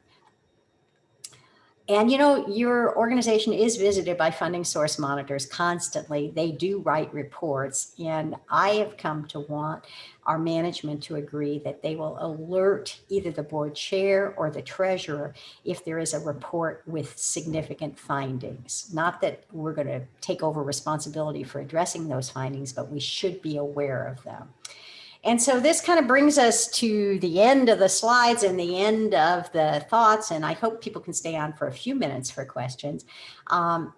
And you know, your organization is visited by funding source monitors constantly. They do write reports and I have come to want our management to agree that they will alert either the board chair or the treasurer if there is a report with significant findings. Not that we're going to take over responsibility for addressing those findings, but we should be aware of them. And so this kind of brings us to the end of the slides and the end of the thoughts. And I hope people can stay on for a few minutes for questions. Um,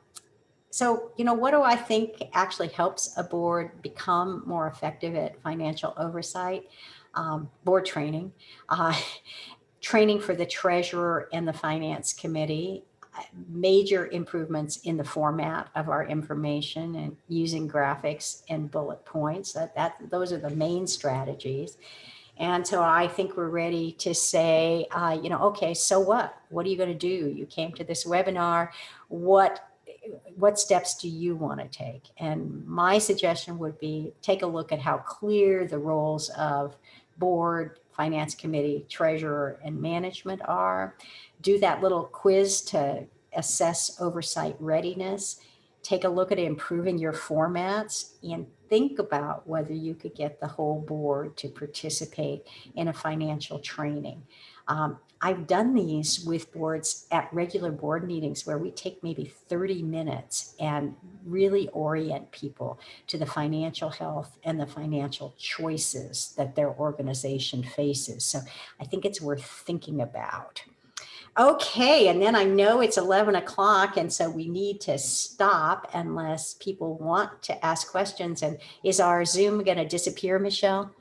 so, you know, what do I think actually helps a board become more effective at financial oversight? Um, board training, uh, training for the treasurer and the finance committee, major improvements in the format of our information and using graphics and bullet points. That, that Those are the main strategies. And so I think we're ready to say, uh, you know, okay, so what? What are you going to do? You came to this webinar. What what steps do you want to take? And my suggestion would be take a look at how clear the roles of board, finance committee, treasurer, and management are. Do that little quiz to assess oversight readiness. Take a look at improving your formats and think about whether you could get the whole board to participate in a financial training. Um, I've done these with boards at regular board meetings where we take maybe 30 minutes and really orient people to the financial health and the financial choices that their organization faces. So I think it's worth thinking about. Okay, and then I know it's 11 o'clock and so we need to stop unless people want to ask questions. And is our Zoom going to disappear, Michelle?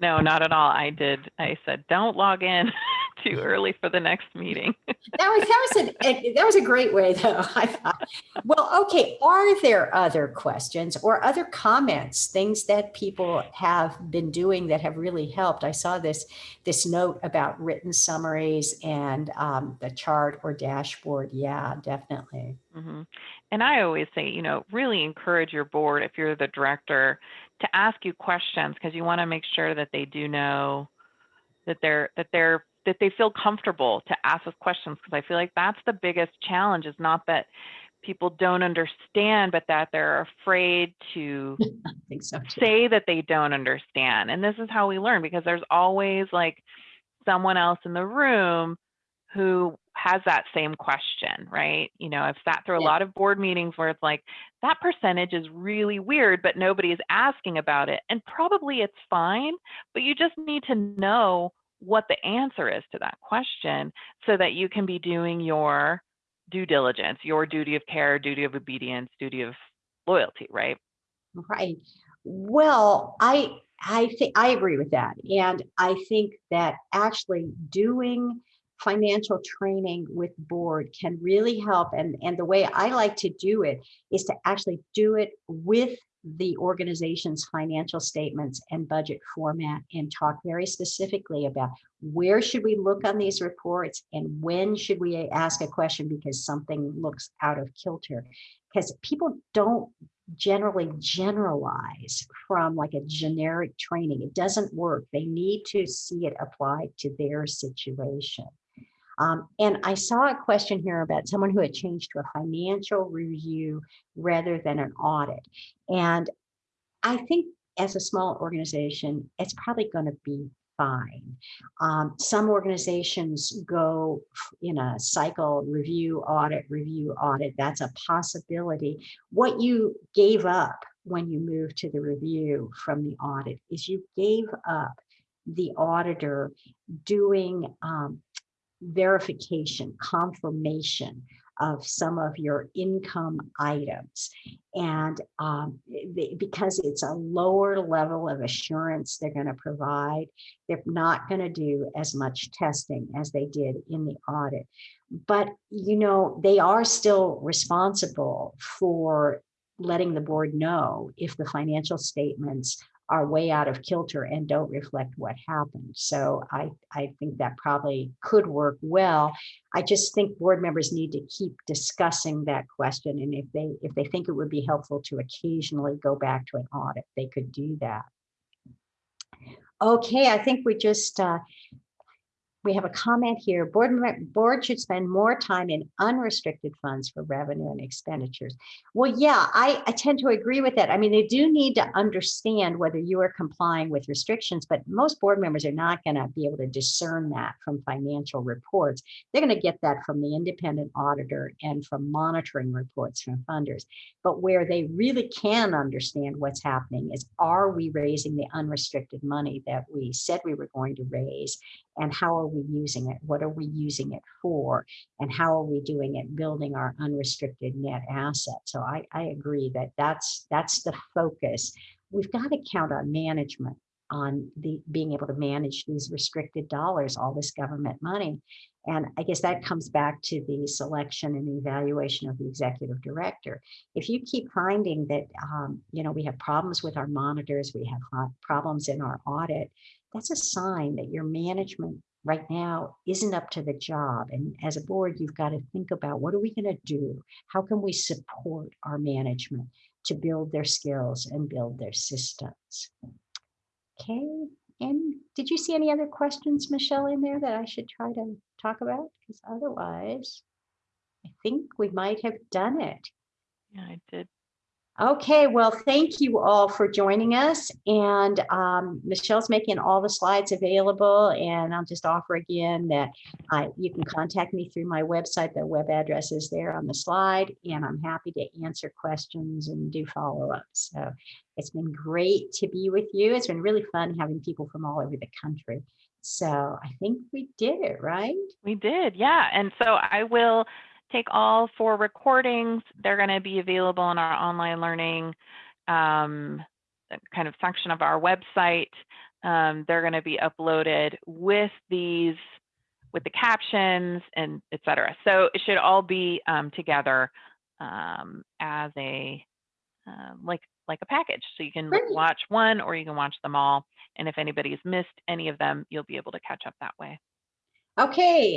No, not at all. I did. I said, don't log in too early for the next meeting. that was that was a that was a great way though. I thought. Well, okay. Are there other questions or other comments, things that people have been doing that have really helped? I saw this this note about written summaries and um, the chart or dashboard. Yeah, definitely. Mm -hmm. And I always say, you know, really encourage your board if you're the director to ask you questions because you want to make sure that they do know that they're that they're that they feel comfortable to ask us questions because I feel like that's the biggest challenge is not that people don't understand, but that they're afraid to so say that they don't understand. And this is how we learn because there's always like someone else in the room who has that same question, right? You know, I've sat through a yeah. lot of board meetings where it's like, that percentage is really weird, but nobody is asking about it. And probably it's fine, but you just need to know what the answer is to that question so that you can be doing your due diligence, your duty of care, duty of obedience, duty of loyalty, right? Right. Well, I I think I agree with that. And I think that actually doing financial training with board can really help. And, and the way I like to do it is to actually do it with the organization's financial statements and budget format and talk very specifically about where should we look on these reports and when should we ask a question because something looks out of kilter. Because people don't generally generalize from like a generic training. It doesn't work. They need to see it applied to their situation um, and I saw a question here about someone who had changed to a financial review rather than an audit. And I think as a small organization, it's probably going to be fine. Um, some organizations go in a cycle review, audit, review, audit. That's a possibility. What you gave up when you moved to the review from the audit is you gave up the auditor doing um, verification, confirmation of some of your income items. And um, because it's a lower level of assurance they're going to provide, they're not going to do as much testing as they did in the audit. But, you know, they are still responsible for letting the board know if the financial statements are way out of kilter and don't reflect what happened. So I, I think that probably could work well. I just think board members need to keep discussing that question. And if they if they think it would be helpful to occasionally go back to an audit, they could do that. Okay, I think we just uh, we have a comment here. Board, board should spend more time in unrestricted funds for revenue and expenditures. Well, yeah, I, I tend to agree with that. I mean, they do need to understand whether you are complying with restrictions, but most board members are not going to be able to discern that from financial reports. They're going to get that from the independent auditor and from monitoring reports from funders. But where they really can understand what's happening is, are we raising the unrestricted money that we said we were going to raise? And how are we using it? What are we using it for? And how are we doing it building our unrestricted net asset? So I, I agree that that's that's the focus. We've got to count on management on the being able to manage these restricted dollars, all this government money. And I guess that comes back to the selection and evaluation of the executive director. If you keep finding that, um, you know, we have problems with our monitors, we have problems in our audit, that's a sign that your management right now isn't up to the job. And as a board, you've got to think about what are we going to do? How can we support our management to build their skills and build their systems? Okay. And did you see any other questions, Michelle, in there that I should try to talk about? Because otherwise, I think we might have done it. Yeah, I did. Okay, well, thank you all for joining us. And um, Michelle's making all the slides available. And I'll just offer again that I, you can contact me through my website. The web address is there on the slide. And I'm happy to answer questions and do follow-ups. So it's been great to be with you. It's been really fun having people from all over the country. So I think we did it, right? We did, yeah. And so I will take all four recordings. They're going to be available in our online learning um, kind of section of our website. Um, they're going to be uploaded with these, with the captions and et cetera. So it should all be um, together um, as a, uh, like, like a package. So you can Great. watch one or you can watch them all. And if anybody's missed any of them, you'll be able to catch up that way. Okay,